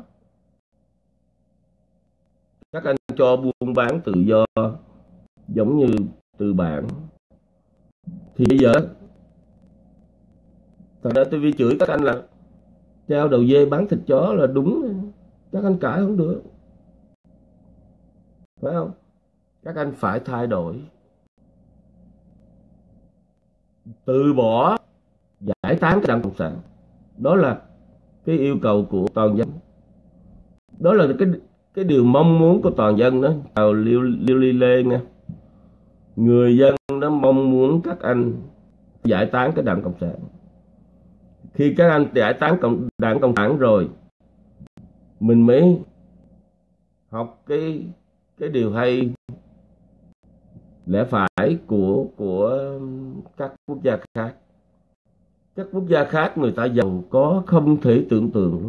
Speaker 1: Các anh cho buôn bán tự do, giống như tư bản. Thì bây giờ thật ra tôi vi chửi các anh là treo đầu dê bán thịt chó là đúng. Các anh cãi không được. Phải không? Các anh phải thay đổi. Từ bỏ giải tán cái đảng cộng sản. Đó là cái yêu cầu của toàn dân. Đó là cái cái điều mong muốn của toàn dân đó. Chào liêu liêu li lê nha. Người dân nó mong muốn các anh giải tán cái đảng cộng sản khi các anh giải tán cộng, đảng cộng sản rồi, mình mới học cái cái điều hay. Lẽ phải của của các quốc gia khác. Các quốc gia khác người ta giàu có không thể tưởng tượng luôn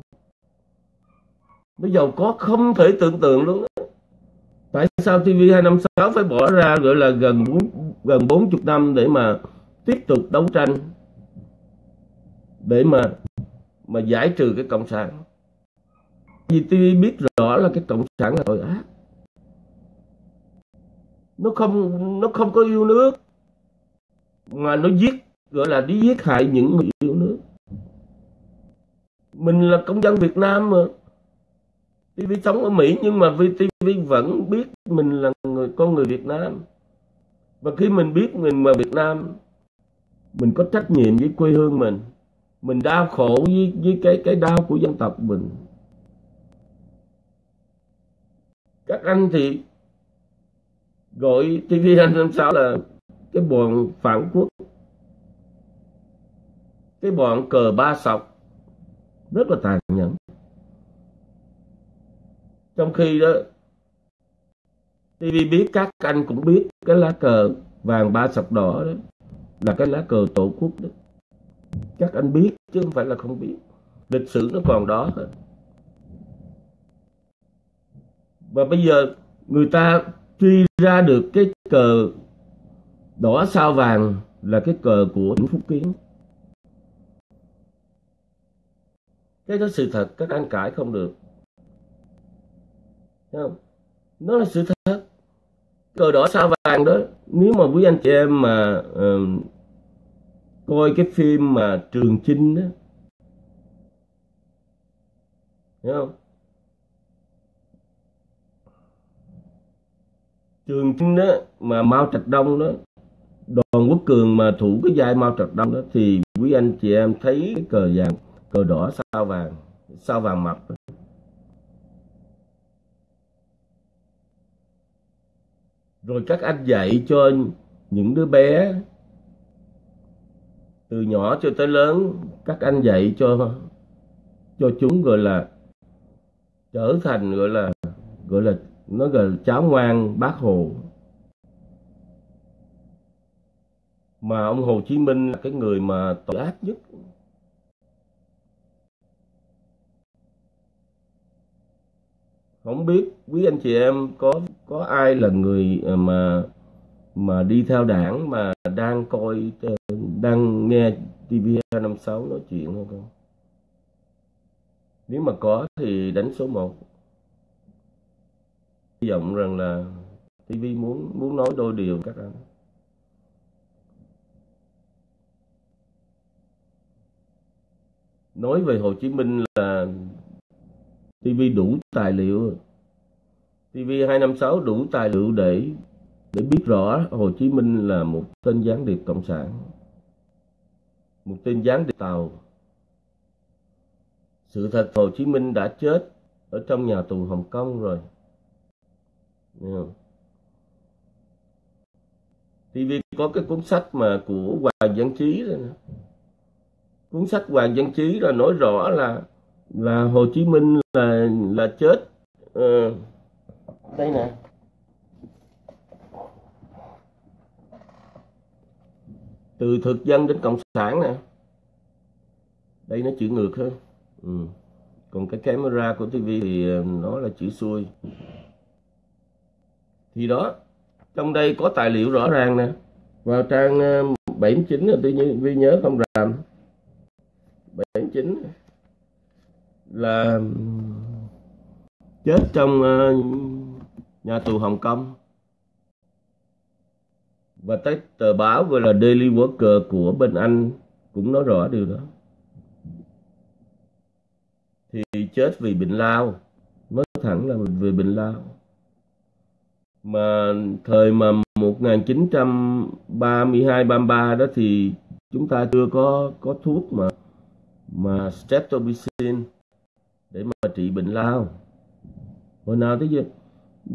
Speaker 1: nó giàu có không thể tưởng tượng luôn tại sao TV 256 phải bỏ ra, gọi là gần gần 40 năm để mà tiếp tục đấu tranh? Để mà mà giải trừ cái cộng sản. Vì tôi biết rõ là cái cộng sản là tội ác. Nó không nó không có yêu nước. Mà nó giết, gọi là đi giết hại những người yêu nước. Mình là công dân Việt Nam mà. TV sống ở Mỹ nhưng mà VTV vẫn biết mình là người, con người Việt Nam. Và khi mình biết mình là Việt Nam, mình có trách nhiệm với quê hương mình mình đau khổ với, với cái cái đau của dân tộc mình. Các anh thì gọi TV 256 là cái bọn phản quốc. Cái bọn cờ ba sọc. Rất là tàn nhẫn. Trong khi đó TV biết các anh cũng biết cái lá cờ vàng ba sọc đỏ đó là cái lá cờ tổ quốc đó các anh biết chứ không phải là không biết. Lịch sử nó còn đó thôi. Và bây giờ người ta truy ra được cái cờ đỏ sao vàng là cái cờ của tỉnh Phúc Kiến. Cái đó sự thật các anh cãi không được. Thấy không? Nó là sự thật. Cờ đỏ sao vàng đó nếu mà quý anh chị em mà uh, coi cái phim mà trường chinh đó hiểu không? Trường chinh đó mà mao trạch đông đó, đoàn quốc cường mà thủ cái vai mao trạch đông đó, thì quý anh chị em thấy cái cờ vàng, cờ đỏ sao vàng sao vàng mập rồi các anh dạy cho những đứa bé từ nhỏ cho tới lớn, các anh dạy cho cho chúng gọi là trở thành gọi là gọi là, nó gọi là cháu ngoan, bác hồ. Mà ông Hồ Chí Minh là cái người mà tội ác nhất. Không biết quý anh chị em có có ai là người mà mà đi theo đảng mà đang coi ờ, đang nghe TV256 nói chuyện không? Con nếu mà có thì đánh số 1 hy vọng rằng là TV muốn muốn nói đôi điều các anh. Nói về Hồ Chí Minh là TV đủ tài liệu. TV 256 đủ tài liệu để để biết rõ, Hồ Chí Minh là một tên gián điệp cộng sản, một tên gián điệp tàu. Sự thật, Hồ Chí Minh đã chết ở trong nhà tù Hồng Kông rồi. TV có cái cuốn sách mà của Hoàng Văn Chí đó. Cuốn sách Hoàng Văn Chí là nói rõ là là Hồ Chí Minh là là chết. Ừ. đây nè. Từ thực dân đến cộng sản nè. Đây nó chữ ngược hơn. Ừ. còn cái camera của TV thì ờ, nó là chữ xuôi. Thì đó, trong đây có tài liệu rõ ràng nè. Vào trang 79 là tự nhiên vi nhớ không làm 79 là chết trong ờ, nhà tù Hồng Kông và tới tờ báo gọi là Daily Worker của bên Anh cũng nói rõ điều đó. Thì chết vì bệnh lao nói thẳng là vì bệnh lao. Mà thời mà 1932 33 đó thì chúng ta chưa có có thuốc mà mà streptomycin để mà trị bệnh lao. Hồi nào tới giờ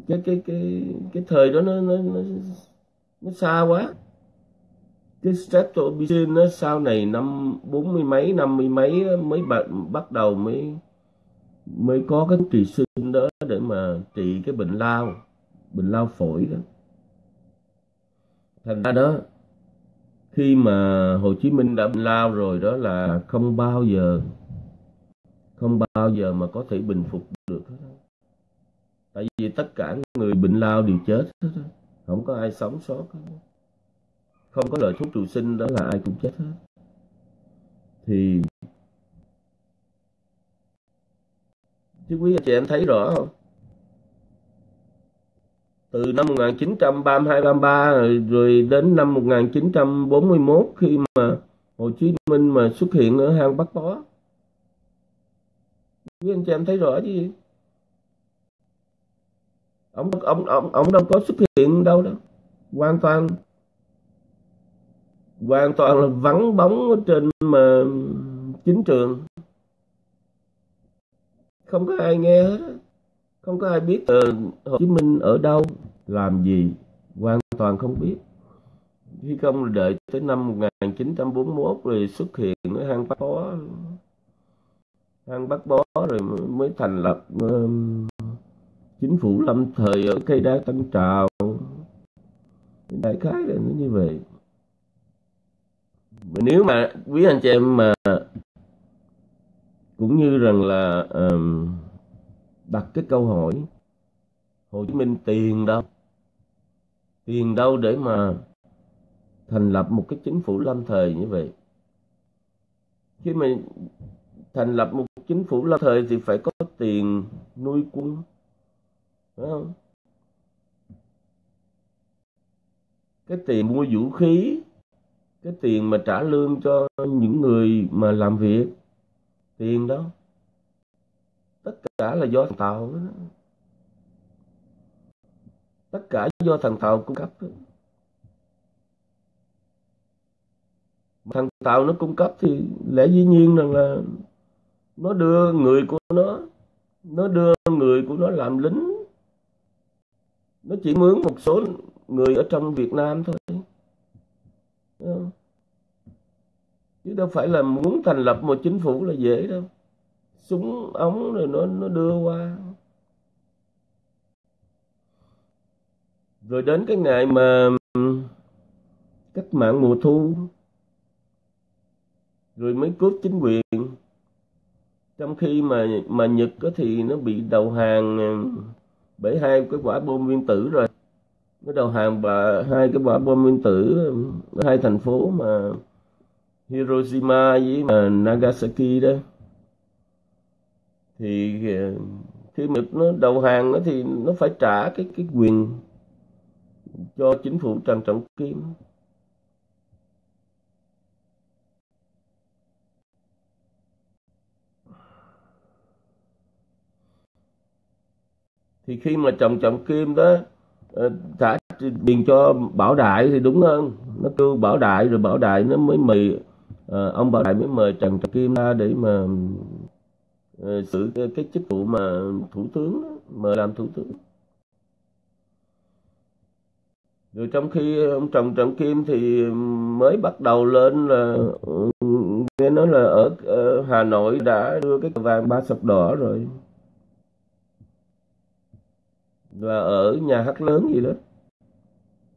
Speaker 1: cái cái cái cái thời đó nó nó nó, nó xa quá. Cái streptomycin nó sau này năm bốn mươi mấy năm mươi mấy mới bắt, bắt đầu mới mới có cái trị sinh đó để mà trị cái bệnh lao bệnh lao phổi đó. Thành ra đó khi mà Hồ Chí Minh đã bệnh lao rồi đó là không bao giờ không bao giờ mà có thể bình phục được hết tại vì tất cả người bệnh lao đều chết hết không có ai sống sót. Không có lời thuốc trụ sinh đó là ai cũng chết hết. Thì chứ quý anh chị em thấy rõ không? Từ năm 1932 33 rồi, rồi đến năm 1941 khi mà Hồ Chí Minh mà xuất hiện ở hang Bắc Bó. Quý anh chị em thấy rõ chứ gì? Ông ông ông ông đâu có xuất hiện đâu đó. Hoàn toàn hoàn toàn là vắng bóng ở trên mà chính trường. Không có ai nghe hết không có ai biết uh, Hồ Chí Minh ở đâu làm gì hoàn toàn không biết. Khi không đợi tới năm 1941 rồi xuất hiện ở hang Bắc Bó. Hang Bắc Bó rồi mới thành lập uh, chính phủ lâm thời ở cây đá tân trào. Đại khái là nó như vậy. Nếu mà quý anh chị em mà cũng như rằng là um, đặt cái câu hỏi Hồ Chí Minh tiền đâu? Tiền đâu để mà thành lập một cái chính phủ lâm thời như vậy? Khi mà thành lập một chính phủ lâm thời thì phải có tiền nuôi quân phải không cái tiền mua vũ khí, cái tiền mà trả lương cho những người mà làm việc, tiền đó, tất cả là do thằng tàu đó. tất cả do thằng tàu cung cấp đó. thằng tàu nó cung cấp thì lẽ dĩ nhiên rằng là nó đưa người của nó nó đưa người của nó làm lính nó chỉ mướn một số người ở trong Việt Nam thôi. Chứ đâu phải là muốn thành lập một chính phủ là dễ đâu. Súng ống rồi nó nó đưa qua. Rồi đến cái ngày mà cách mạng mùa thu, rồi mới cướp chính quyền. Trong khi mà mà Nhật thì nó bị đầu hàng bởi hai cái quả bom nguyên tử rồi. Nó đầu hàng và hai cái quả bom nguyên tử, hai thành phố mà Hiroshima với mà Nagasaki đó. Thì ờ, khi mà nó đầu hàng nó thì nó phải trả cái cái quyền cho chính phủ Trần Trọng Kim. Thì khi mà chồng trọng kim đó thả trả tiền cho bảo đại thì đúng hơn. Nó kêu bảo đại rồi bảo đại nó mới mời à, ông bảo đại mới mời trần trọng kim ra để mà à, xử cái, cái chức vụ mà thủ tướng đó, mời làm thủ tướng. Rồi trong khi ông trần trọng kim thì mới bắt đầu lên là nghe nói là ở, ở hà nội đã đưa cái vàng ba sọc đỏ rồi là ở nhà hát lớn gì đó.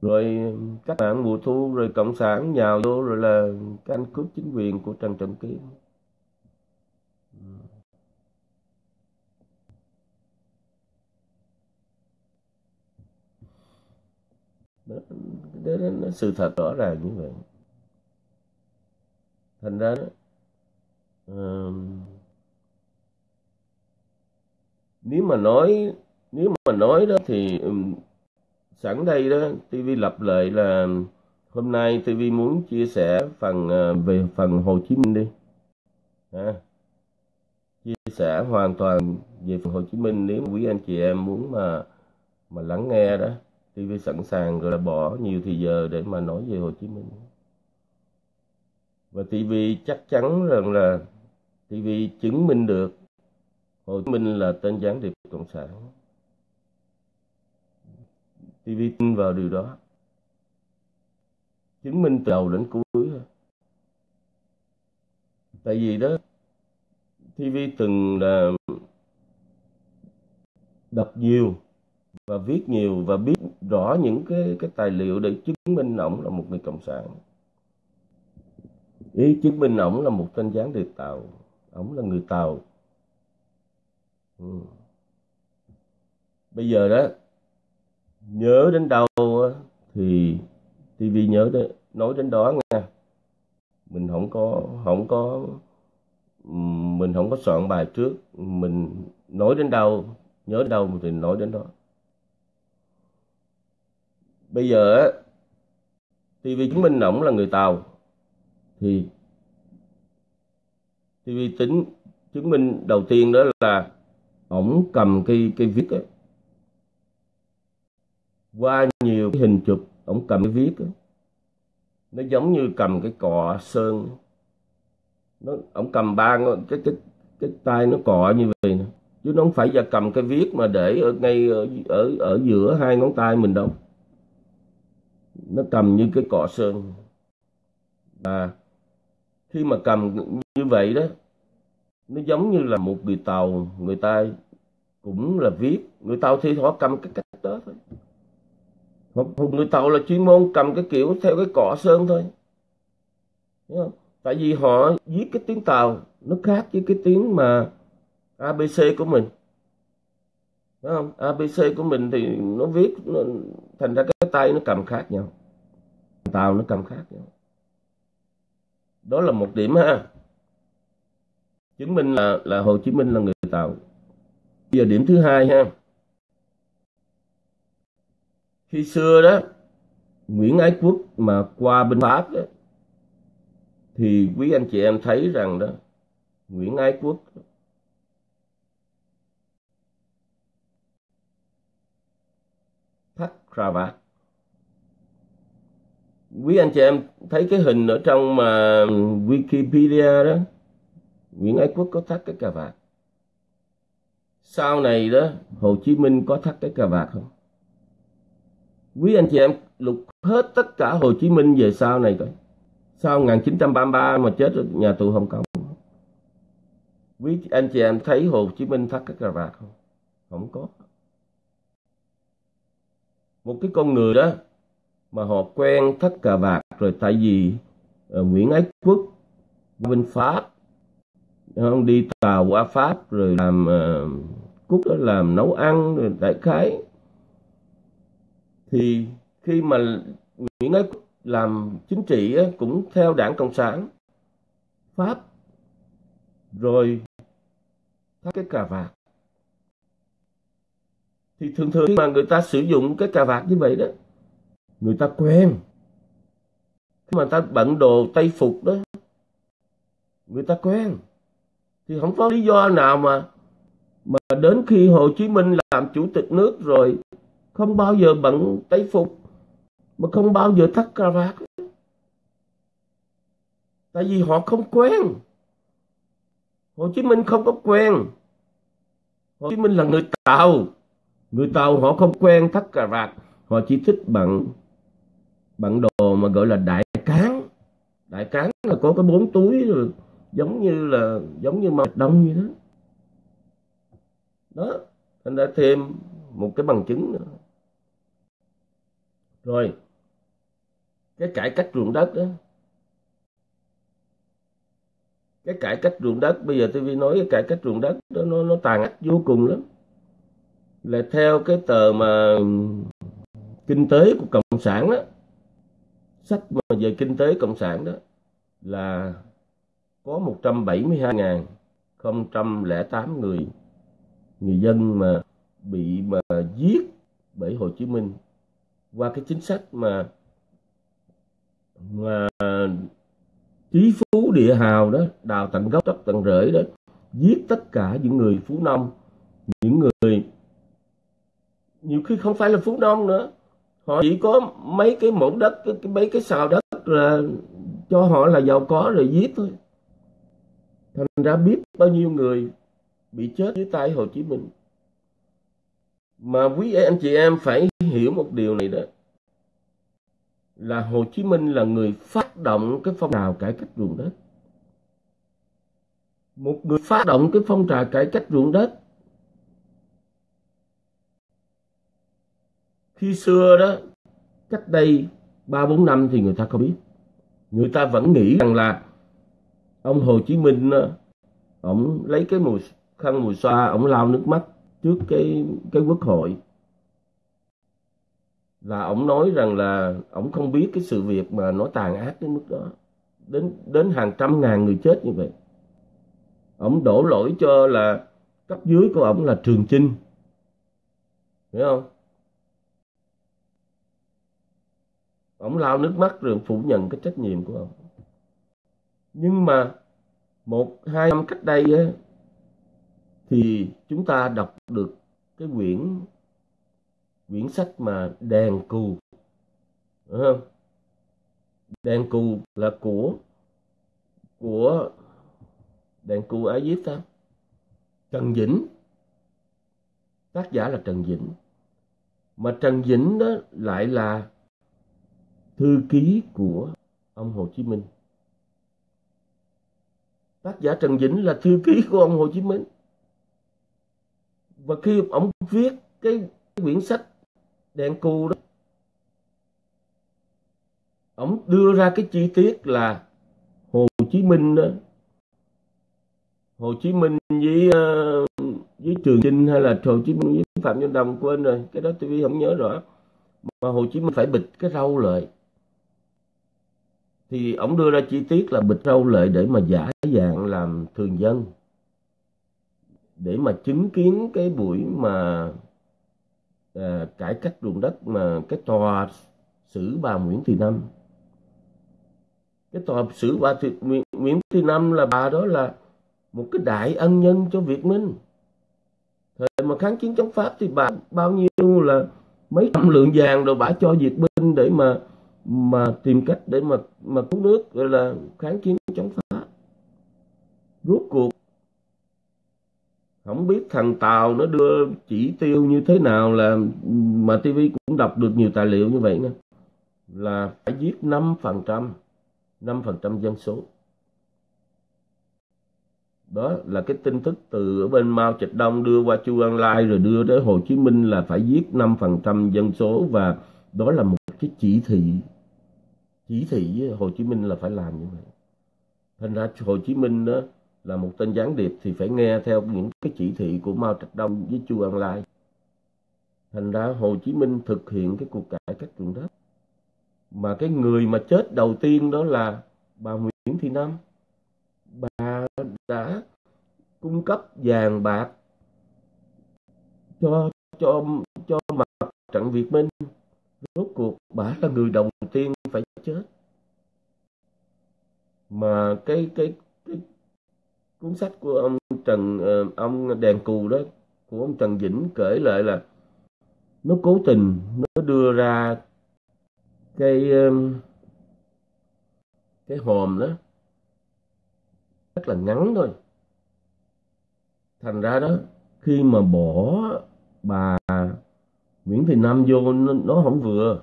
Speaker 1: Rồi các bạn mùa thu rồi cộng sản nhào vô rồi là canh cướp chính quyền của trần trọng kim đó, đó, đó, đó, sự thật rõ ràng như vậy. Thành ra đó, uh, nếu mà nói nếu mà nói đó thì sẵn đây đó TV lập lại là hôm nay TV muốn chia sẻ phần ờ, về phần Hồ Chí Minh đi. À, chia sẻ hoàn toàn về phần Hồ Chí Minh nếu quý anh chị em muốn mà mà lắng nghe đó. TV sẵn sàng rồi là bỏ nhiều thời giờ để mà nói về Hồ Chí Minh. Và TV chắc chắn rằng là TV chứng minh được Hồ Chí Minh là tên gián điệp cộng sản. TV tin vào điều đó chứng minh từ đầu đến cuối. Tại vì đó TV từng là đọc nhiều và viết nhiều và biết rõ những cái cái tài liệu để chứng minh ổng là một người cộng sản. Ý chứng minh ổng là một tên gián điệp tàu. Ổng là người tàu. Ừ. bây giờ đó nhớ đến đâu thì TV nhớ đến, nói đến đó nha mình không có không có mình không có soạn bài trước. Mình nói đến đâu nhớ đến đâu thì nói đến đó. Bây giờ TV chứng minh ổng là người Tàu. Thì TV tính chứng minh đầu tiên đó là ổng cầm cây cây viết ấy, qua nhiều cái hình chụp ông cầm cái viết đó. nó giống như cầm cái cọ sơn. Nó ông cầm ba cái cái cái tay nó cọ như vậy nè. Chứ nó không phải là cầm cái viết mà để ở ngay ở ở, ở giữa hai ngón tay mình đâu. Nó cầm như cái cọ sơn. Và khi mà cầm như vậy đó nó giống như là một người tàu. Người ta cũng là viết. Người tàu thì họ cầm cái cách đó thôi một người tàu là chuyên môn cầm cái kiểu theo cái cọ sơn thôi. Không? tại vì họ viết cái tiếng tàu nó khác với cái tiếng mà abc của mình. Đúng không? Abc của mình thì nó viết nó, thành ra cái tay nó cầm khác nhau. Tàu nó cầm khác nhau. Đó là một điểm ha. Chứng minh là là hồ chí minh là người tàu. Bây giờ điểm thứ hai ha khi xưa đó nguyễn ái quốc mà qua bên pháp đó, thì quý anh chị em thấy rằng đó nguyễn ái quốc thắt cravat. Quý anh chị em thấy cái hình ở trong mà Wikipedia đó Nguyễn Ái Quốc có thắt cái cà vạt sau này đó Hồ Chí Minh có thắt cái cà vạt không? Quý anh chị em lục hết tất cả Hồ Chí Minh về sau này coi. Sau 1933 mà chết ở nhà tù Hồng Kông. Quý anh chị em thấy Hồ Chí Minh thắt cái cà vạt không? Không có. Một cái con người đó mà họ quen thắt cà vạt rồi tại vì uh, Nguyễn Ái Quốc bên Pháp không đi tàu qua Pháp rồi làm uh, Quốc đó làm nấu ăn rồi đại khái thì khi mà Nguyễn Ái Quốc làm chính trị cũng theo đảng Cộng sản, Pháp, rồi thắt cái cà vạt. Thì thường thường khi mà người ta sử dụng cái cà vạt như vậy đó, người ta quen. Khi mà ta bận đồ tây phục đó, người ta quen. Thì không có lý do nào mà mà đến khi Hồ Chí Minh làm chủ tịch nước rồi không bao giờ bận tây phục, mà không bao giờ thắt cà vạt. Tại vì họ không quen. Hồ Chí Minh không có quen. Hồ Chí Minh là người Tàu. Người Tàu họ không quen thắt cà vạt. Họ chỉ thích bận bận đồ mà gọi là đại cán. Đại cán là có cái bốn túi rồi, giống như là, giống như màu đông như đó. Đó anh đã thêm một cái bằng chứng nữa rồi. Cái cải cách ruộng đất đó cái cải cách ruộng đất, bây giờ tôi nói cái cải cách ruộng đất đó, nó nó tàn ác vô cùng lắm. Là theo cái tờ mà kinh tế của cộng sản đó sách mà về kinh tế cộng sản đó là có 172.008 người người dân mà bị mà giết bởi Hồ Chí Minh qua cái chính sách mà mà trí phú địa hào đó đào tận gốc tóc tận rễ đó giết tất cả những người phú nông những người nhiều khi không phải là phú nông nữa. Họ chỉ có mấy cái mẫu đất cái, mấy cái xào đất là cho họ là giàu có rồi giết thôi. Thành ra biết bao nhiêu người bị chết dưới tay Hồ Chí Minh. Mà quý anh chị em phải hiểu một điều này đó. Là Hồ Chí Minh là người phát động cái phong trào cải cách ruộng đất. Một người phát động cái phong trào cải cách ruộng đất. Khi xưa đó, cách đây ba bốn năm thì người ta không biết. Người ta vẫn nghĩ rằng là ông Hồ Chí Minh ờ, ông lấy cái mùi khăn mùi xoa, ông lau nước mắt trước cái cái quốc hội là ông nói rằng là ông không biết cái sự việc mà nó tàn ác đến mức đó. Đến đến hàng trăm ngàn người chết như vậy. Ông đổ lỗi cho là cấp dưới của ông là Trường Chinh. Hiểu không? Ông lau nước mắt rồi phủ nhận cái trách nhiệm của ông nhưng mà một hai năm cách đây á, thì chúng ta đọc được cái quyển quyển sách mà đèn cù đúng không đèn cù là của của đèn cù ai viết ta trần vĩnh tác giả là trần vĩnh mà trần vĩnh đó lại là thư ký của ông Hồ Chí Minh. Tác giả Trần Vĩnh là thư ký của ông Hồ Chí Minh. Và khi ông viết cái quyển sách đen cu đó, ông đưa ra cái chi tiết là Hồ Chí Minh đó, Hồ Chí Minh với uh, với Trường Chinh hay là Hồ Chí Minh với phạm văn đồng quên rồi cái đó tôi không nhớ rõ. Mà Hồ Chí Minh phải bịt cái râu lại. Thì ông đưa ra chi tiết là bịt râu lại để mà giả dạng làm thường dân. Để mà chứng kiến cái buổi mà à, cải cách ruộng đất mà cái tòa xử bà Nguyễn Thị Năm. Cái tòa xử bà Thị, Nguyễn Thị Năm là bà đó là một cái đại ân nhân cho Việt Minh. Thời mà kháng chiến chống Pháp thì bà bao nhiêu là mấy trăm lượng vàng rồi bà cho Việt Minh để mà mà tìm cách để mà mà cứu nước gọi là kháng chiến chống Pháp. Rốt cuộc không biết thằng Tàu nó đưa chỉ tiêu như thế nào là mà TV cũng đọc được nhiều tài liệu như vậy nè là phải giết 5% 5% dân số. Đó là cái tin tức từ ở bên Mao Trạch Đông đưa qua Chu An Lai rồi đưa tới Hồ Chí Minh là phải giết 5% dân số và đó là một cái chỉ thị. Chỉ thị với Hồ Chí Minh là phải làm như vậy. Thành ra Hồ Chí Minh đó là một tên gián điệp thì phải nghe theo những cái chỉ thị của Mao Trạch Đông với Chu Ân Lai. Thành ra Hồ Chí Minh thực hiện cái cuộc cải cách ruộng đất. Mà cái người mà chết đầu tiên đó là bà Nguyễn Thị Năm. Bà đã cung cấp vàng bạc cho cho cho mặt trận Việt Minh. Rốt cuộc bà là người đầu tiên phải chết. Mà cái cái cái cuốn sách của ông Trần ờ, ông đèn cù đó của ông Trần Vĩnh kể lại là nó cố tình nó đưa ra cái ờ, cái hòm đó rất là ngắn thôi. Thành ra đó khi mà bỏ bà Nguyễn Thị Năm vô nó, nó không vừa.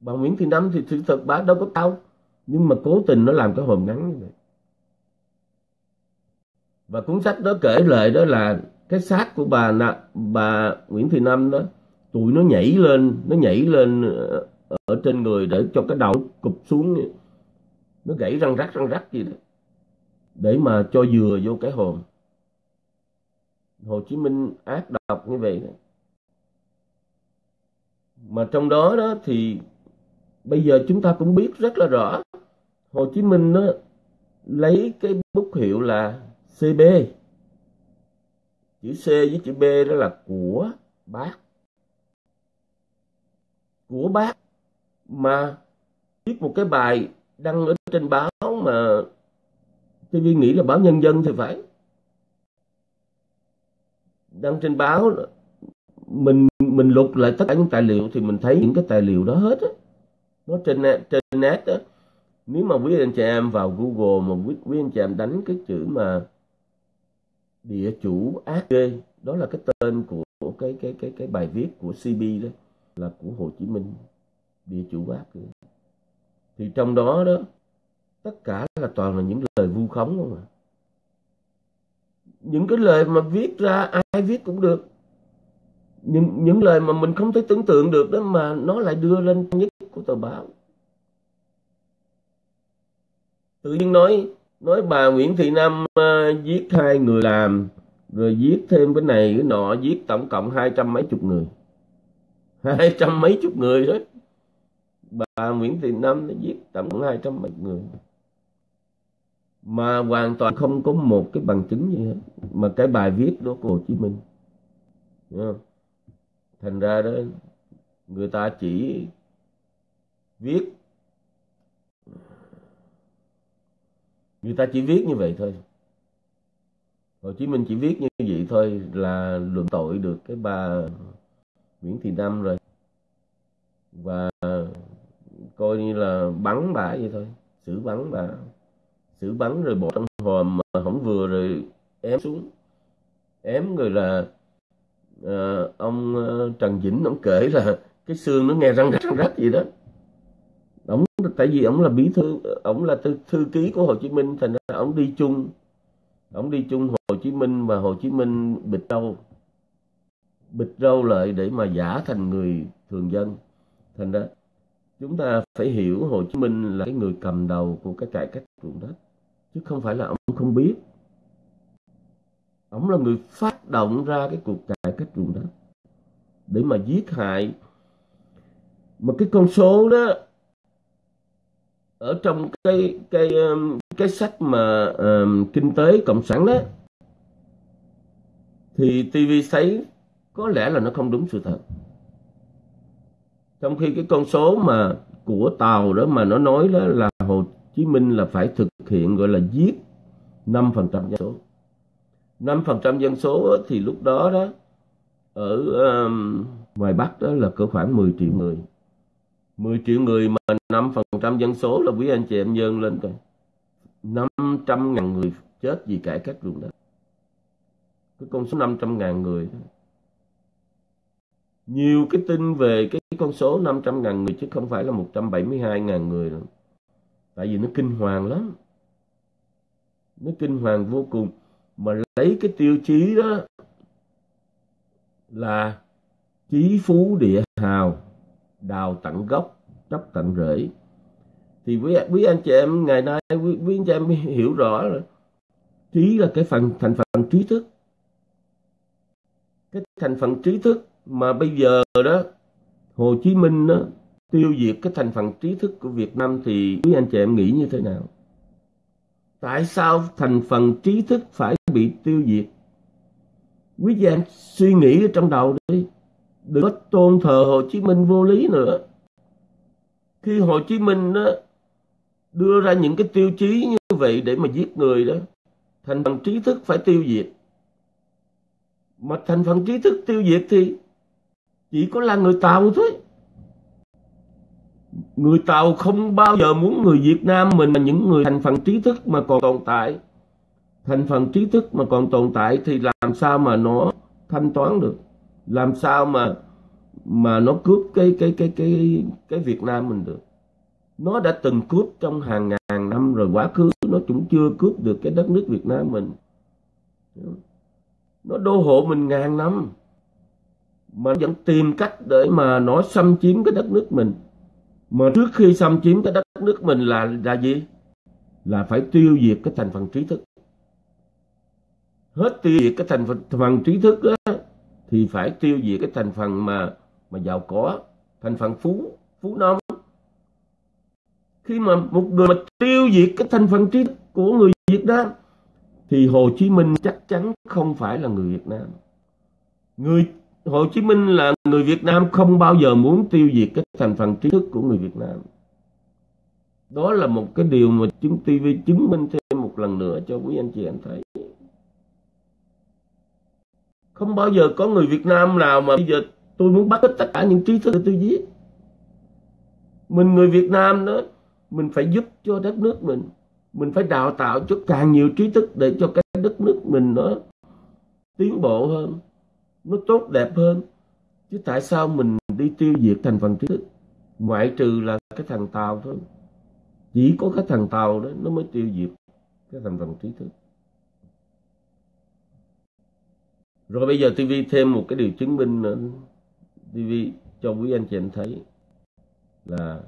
Speaker 1: Bà Nguyễn Thị Năm thì sự thật bà đâu có cao nhưng mà cố tình nó làm cái hòm ngắn như vậy và cuốn sách đó kể lại đó là cái xác của bà bà Nguyễn Thị Năm đó, tụi nó nhảy lên, nó nhảy lên ờ, ở trên người để cho cái đầu cụp xuống nó gãy răng rắc răng rắc gì đó, để mà cho dừa vô cái hồn Hồ Chí Minh ác độc như vậy đó. mà trong đó đó thì bây giờ chúng ta cũng biết rất là rõ, Hồ Chí Minh nó lấy cái bút hiệu là CB chữ C với chữ B đó là của bác. Của bác mà viết một cái bài đăng ở trên báo mà TV nghĩ là báo nhân dân thì phải. Đăng trên báo mình mình lục lại tất cả những tài liệu thì mình thấy những cái tài liệu đó hết á. Nó trên trên net á. Nếu mà quý anh chị em vào Google mà quý, quý anh chị em đánh cái chữ mà địa chủ ác ghê. Đó là cái tên của, của cái cái cái cái bài viết của CB đó là của Hồ Chí Minh địa chủ ác ghê. Thì trong đó đó tất cả là toàn là những lời vu khống không à. Những cái lời mà viết ra ai viết cũng được. Những những lời mà mình không thể tưởng tượng được đó mà nó lại đưa lên nhất của tờ báo. Tự nhiên nói nói bà Nguyễn Thị Năm uh, giết hai người làm rồi giết thêm cái này cái nọ giết tổng cộng hai trăm mấy chục người. <laughs> Hai trăm mấy chục người đó bà Nguyễn Thị Năm nó giết tổng cộng hai trăm mấy người. Mà hoàn toàn không có một cái bằng chứng gì hết. Mà cái bài viết đó của Hồ Chí Minh thành ra đó người ta chỉ viết người ta chỉ viết như vậy thôi. Hồ Chí Minh chỉ viết như vậy thôi là luận tội được cái bà Nguyễn Thị Năm rồi. Và coi như là bắn bà vậy thôi. Xử bắn bà. Xử bắn rồi bỏ trong hòm mà không vừa rồi ém xuống. Ém rồi là uh, ông ờ, Trần Vĩnh ông kể là cái xương nó nghe răng rắc răng rắc gì đó tại vì ông là bí thư ông là thư, thư ký của Hồ Chí Minh thành ra ông đi chung. Ông đi chung Hồ Chí Minh và Hồ Chí Minh bịt râu. Bịt râu lại để mà giả thành người thường dân. Thành ra chúng ta phải hiểu Hồ Chí Minh là cái người cầm đầu của cái cải cách ruộng đất. Chứ không phải là ông không biết. Ông là người phát động ra cái cuộc cải cách ruộng đất. Để mà giết hại. Mà cái con số đó ở trong cái cái um, cái sách mà um, kinh tế cộng sản đó thì TV thấy có lẽ là nó không đúng sự thật. Trong khi cái con số mà của tàu đó mà nó nói đó là Hồ Chí Minh là phải thực hiện gọi là giết 5% dân số. 5% dân số thì lúc đó đó ở um, ngoài Bắc đó là cỡ khoảng 10 triệu người. 10 triệu người mà 5% dân số là quý anh chị em nhân lên coi. 500 ngàn người chết vì cải cách ruộng đất. Cái con số 500 ngàn người đó. nhiều cái tin về cái con số 500 ngàn người chứ không phải là 172 ngàn người đâu. tại vì nó kinh hoàng lắm. Nó kinh hoàng vô cùng. Mà lấy cái tiêu chí đó là chí phú địa hào đào tận gốc chấp tận rễ thì quý, quý anh chị em ngày nay quý, quý anh chị em hiểu rõ rồi, trí là cái phần thành phần trí thức cái thành phần trí thức mà bây giờ đó Hồ Chí Minh đó, tiêu diệt cái thành phần trí thức của Việt Nam thì quý anh chị em nghĩ như thế nào? Tại sao thành phần trí thức phải bị tiêu diệt? Quý anh em suy nghĩ ở trong đầu đi. Đừng có tôn thờ Hồ Chí Minh vô lý nữa. Khi Hồ Chí Minh đó đưa ra những cái tiêu chí như vậy để mà giết người đó, thành phần trí thức phải tiêu diệt. Mà thành phần trí thức tiêu diệt thì chỉ có là người Tàu thôi. Người Tàu không bao giờ muốn người Việt Nam mình là những người thành phần trí thức mà còn tồn tại. Thành phần trí thức mà còn tồn tại thì làm sao mà nó thanh toán được? Làm sao mà mà nó cướp cái cái cái cái cái Việt Nam mình được? Nó đã từng cướp trong hàng ngàn năm rồi quá khứ nó cũng chưa cướp được cái đất nước Việt Nam mình. Nó đô hộ mình ngàn năm mà vẫn tìm cách để mà nó xâm chiếm cái đất nước mình mà trước khi xâm chiếm cái đất nước mình là là gì là phải tiêu diệt cái thành phần trí thức hết tiêu diệt cái thành phần, thành phần trí thức đó, thì phải tiêu diệt cái thành phần mà mà giàu có, thành phần phú phú nông khi mà một người mà tiêu diệt cái thành phần trí thức của người Việt Nam, thì Hồ Chí Minh chắc chắn không phải là người Việt Nam người, Hồ Chí Minh là người Việt Nam không bao giờ muốn tiêu diệt cái thành phần trí thức của người Việt Nam. Đó là một cái điều mà chúng TV chứng minh thêm một lần nữa cho quý anh chị em thấy. Không bao giờ có người Việt Nam nào mà bây giờ tôi muốn bắt hết tất cả những trí thức để tôi giết. Mình người Việt Nam đó, mình phải giúp cho đất nước mình. Mình phải đào tạo cho càng nhiều trí thức để cho cái đất nước mình nó tiến bộ hơn nó tốt đẹp hơn chứ tại sao mình đi tiêu diệt thành phần trí thức ngoại trừ là cái thằng tàu thôi chỉ có cái thằng tàu đó nó mới tiêu diệt cái thành phần trí thức rồi bây giờ TV thêm một cái điều chứng minh nữa TV cho quý anh chị em thấy là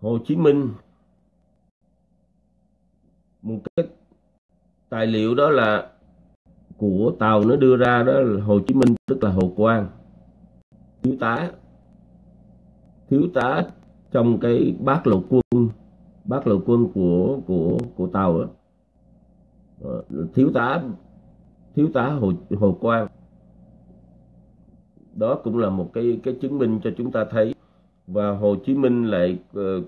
Speaker 1: Hồ Chí Minh một cái tài liệu đó là của tàu nó đưa ra đó là Hồ Chí Minh, tức là Hồ Quang thiếu tá thiếu tá trong cái bát lộ quân bát lộ quân của của của tàu đó. Ờ, thiếu tá thiếu tá Hồ Hồ Quang. Đó cũng là một cái cái chứng minh cho chúng ta thấy. Và Hồ Chí Minh lại uh,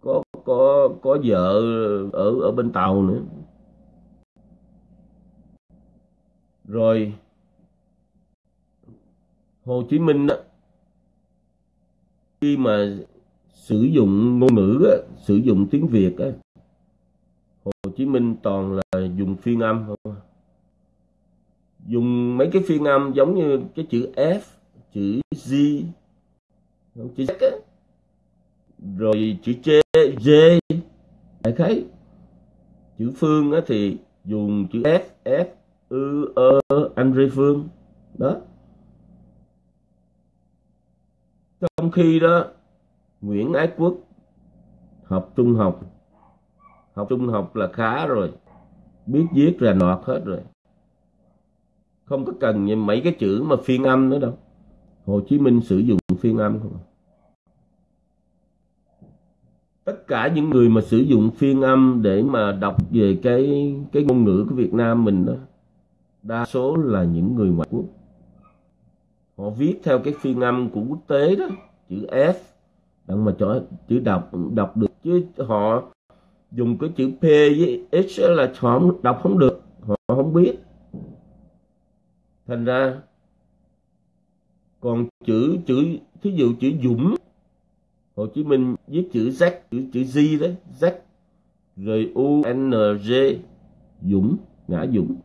Speaker 1: có có có vợ ở ở bên tàu nữa. Rồi Hồ Chí Minh đó, khi mà sử dụng ngôn ngữ á, sử dụng tiếng Việt á, Hồ Chí Minh toàn là dùng phiên âm không? Dùng mấy cái phiên âm giống như cái chữ F, chữ G chữ Z rồi chữ J J, đại khái. Chữ Phương á thì dùng chữ F F, ư, ơ, anh, Rê, Phương. Đó. Trong khi đó, Nguyễn Ái Quốc học trung học. Học trung học là khá rồi. Biết viết là nọt hết rồi không có cần mấy cái chữ mà phiên âm nữa đâu. Hồ Chí Minh sử dụng phiên âm không? Tất cả những người mà sử dụng phiên âm để mà đọc về cái cái ngôn ngữ của Việt Nam mình đó, đa số là những người ngoại quốc. Họ viết theo cái phiên âm của quốc tế đó, chữ F, đặng mà cho chữ đọc đọc được. Chứ họ dùng cái chữ P với X là họ đọc không được, họ không biết thành ra, còn chữ chữ, thí dụ chữ Dũng, Hồ Chí Minh viết chữ Z, chữ chữ Z đấy Z rồi U N G, Dũng, ngã Dũng.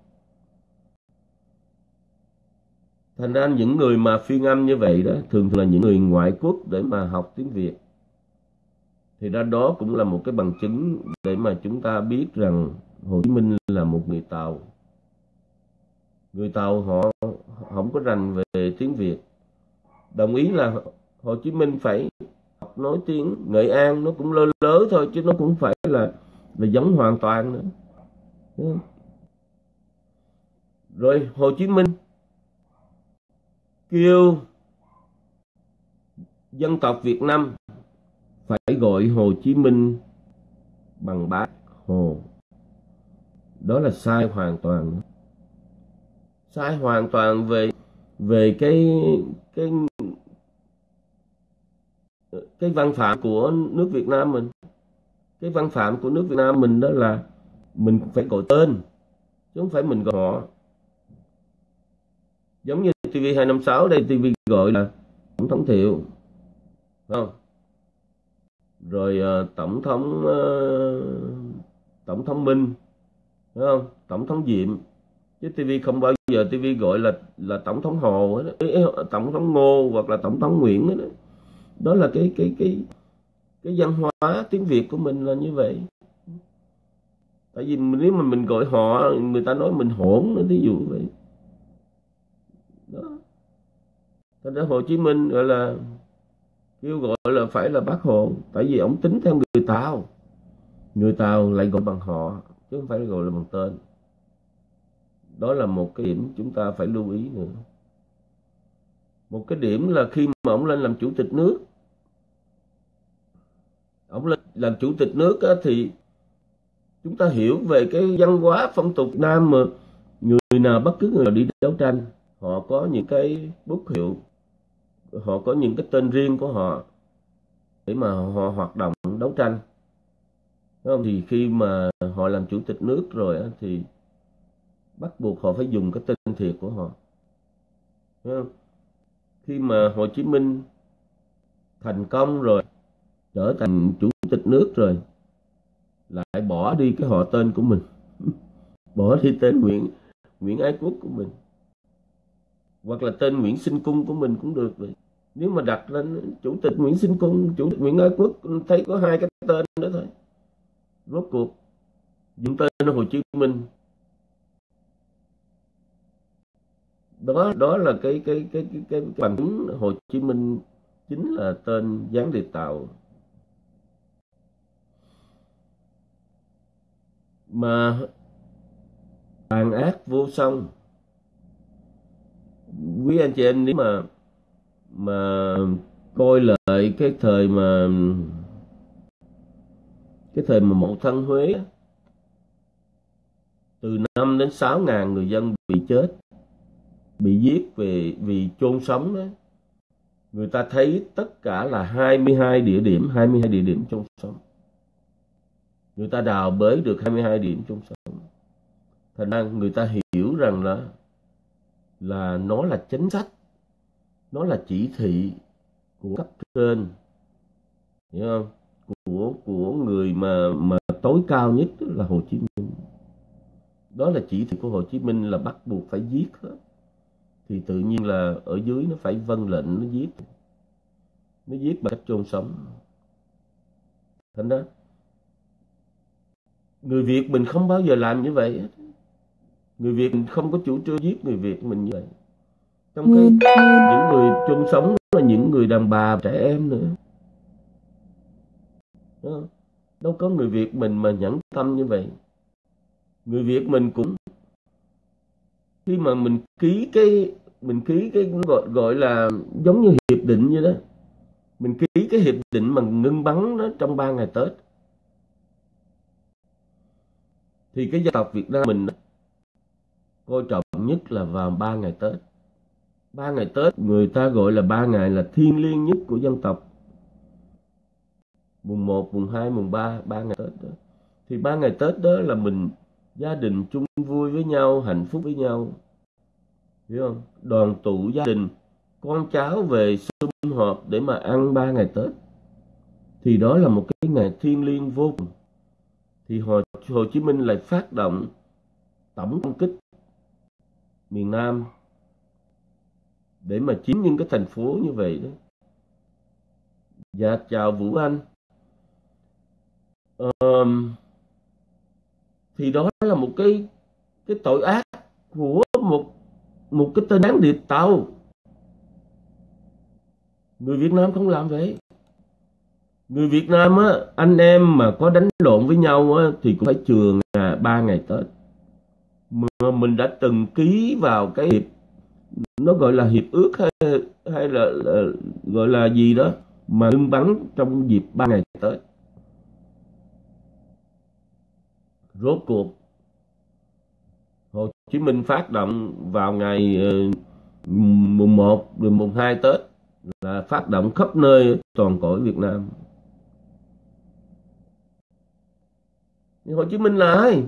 Speaker 1: Thành ra những người mà phiên âm như vậy đó, thường thường là những người ngoại quốc để mà học tiếng Việt. Thì ra đó cũng là một cái bằng chứng để mà chúng ta biết rằng Hồ Chí Minh là một người Tàu người Tàu họ không có rành về tiếng Việt đồng ý là Hồ Chí Minh phải học nói tiếng Nghệ An, nó cũng lơ lớ thôi, chứ nó cũng phải là là giống hoàn toàn nữa rồi Hồ Chí Minh kêu dân tộc Việt Nam phải gọi Hồ Chí Minh bằng bác Hồ. Đó là sai hoàn toàn. Sai hoàn toàn về về cái cái cái văn phạm của nước Việt Nam mình. Cái văn phạm của nước Việt Nam mình đó là mình phải gọi tên chứ không phải mình gọi họ. Giống như TV256 đây TV gọi là tổng thống thiệu không? Rồi uh, tổng thống uh, tổng thống minh đúng không? Tổng thống diệm chứ TV không bao giờ TV gọi là là tổng thống hồ tổng thống ngô hoặc là tổng thống nguyễn đó. đó là cái cái cái cái văn hóa tiếng việt của mình là như vậy. Tại vì nếu mà mình gọi họ, người ta nói mình hỗn nữa ví dụ vậy. Đó. Thành ra Hồ Chí Minh gọi là, kêu gọi là phải là bác Hồ. Tại vì ông tính theo người Tàu. Người Tàu lại gọi bằng họ, chứ không phải gọi là bằng tên đó là một cái điểm chúng ta phải lưu ý nữa một cái điểm là khi mà ông lên làm chủ tịch nước ông lên làm chủ tịch nước á, thì chúng ta hiểu về cái văn hóa phong tục Nam mà người nào bất cứ người nào đi đấu tranh họ có những cái bút hiệu họ có những cái tên riêng của họ để mà họ hoạt động đấu tranh Đúng không? thì khi mà họ làm chủ tịch nước rồi thì bắt buộc họ phải dùng cái tên thiệt của họ. Không? khi mà Hồ Chí Minh thành công rồi, trở thành chủ tịch nước rồi, lại bỏ đi cái họ tên của mình. <laughs> Bỏ đi tên Nguyễn Nguyễn Ái Quốc của mình. Hoặc là tên Nguyễn Sinh Cung của mình cũng được vậy nếu mà đặt lên chủ tịch Nguyễn Sinh Cung, chủ tịch Nguyễn Ái Quốc, thấy có hai cái tên đó thôi. Rốt cuộc dùng tên Hồ Chí Minh đó đó là cái cái cái cái cái, cái bằng chứng Hồ Chí Minh chính là tên gián điệp tàu. Mà tàn ác vô song. Quý anh chị em nếu mà mà coi lại cái thời mà cái thời mà một thân Huế từ 5 đến 6 ngàn người dân bị chết bị giết về, vì chôn sống đó. Người ta thấy tất cả là 22 địa điểm 22 địa điểm chôn sống. Người ta đào bới được 22 điểm chôn sống. Thành ra người ta hiểu rằng là là nó là chính sách, nó là chỉ thị của cấp trên, hiểu không? Của của người mà mà tối cao nhất là Hồ Chí Minh. Đó là chỉ thị của Hồ Chí Minh là bắt buộc phải giết hết thì tự nhiên là ở dưới nó phải vâng lệnh nó giết. Nó giết bằng cách chôn sống. Thành đó người Việt mình không bao giờ làm như vậy người Việt mình không có chủ trương giết người Việt mình như vậy. Trong khi những người chung sống là những người đàn bà trẻ em nữa. Đó. đâu có người Việt mình mà nhẫn tâm như vậy. Người Việt mình cũng khi mà mình ký cái mình ký cái gọi gọi là giống như hiệp định như đó. Mình ký cái hiệp định mà ngưng bắn nó trong 3 ngày Tết. Thì cái dân tộc Việt Nam mình coi trọng nhất là vào 3 ngày Tết. Ba ngày Tết người ta gọi là ba ngày là thiêng liêng nhất của dân tộc. Mùng 1, mùng 2, mùng 3, ba ngày Tết đó. Thì ba ngày Tết đó là mình gia đình chung vui với nhau hạnh phúc với nhau. Hiểu không? Đoàn tụ gia đình con cháu về sum họp để mà ăn ba ngày Tết. Thì đó là một cái ngày thiêng liêng vô cùng. Thì Hồ, Hồ Chí Minh lại phát động tổng công kích miền Nam để mà chiếm những cái thành phố như vậy đó. Dạ chào Vũ Anh. Um, thì đó là một cái cái tội ác của một một cái tên đáng điệp tàu. Người Việt Nam không làm vậy. Người Việt Nam á anh em mà có đánh lộn với nhau á thì cũng phải trường à, ba ngày Tết. Mà mình đã từng ký vào cái hiệp nó gọi là hiệp ước hay hay là, là gọi là gì đó mà ngưng bắn trong dịp ba ngày Tết. Rốt cuộc, Hồ Chí Minh phát động vào ngày ờ, mùng 1 mùng 2 Tết là phát động khắp nơi toàn cõi Việt Nam. Hồ Chí Minh là ai?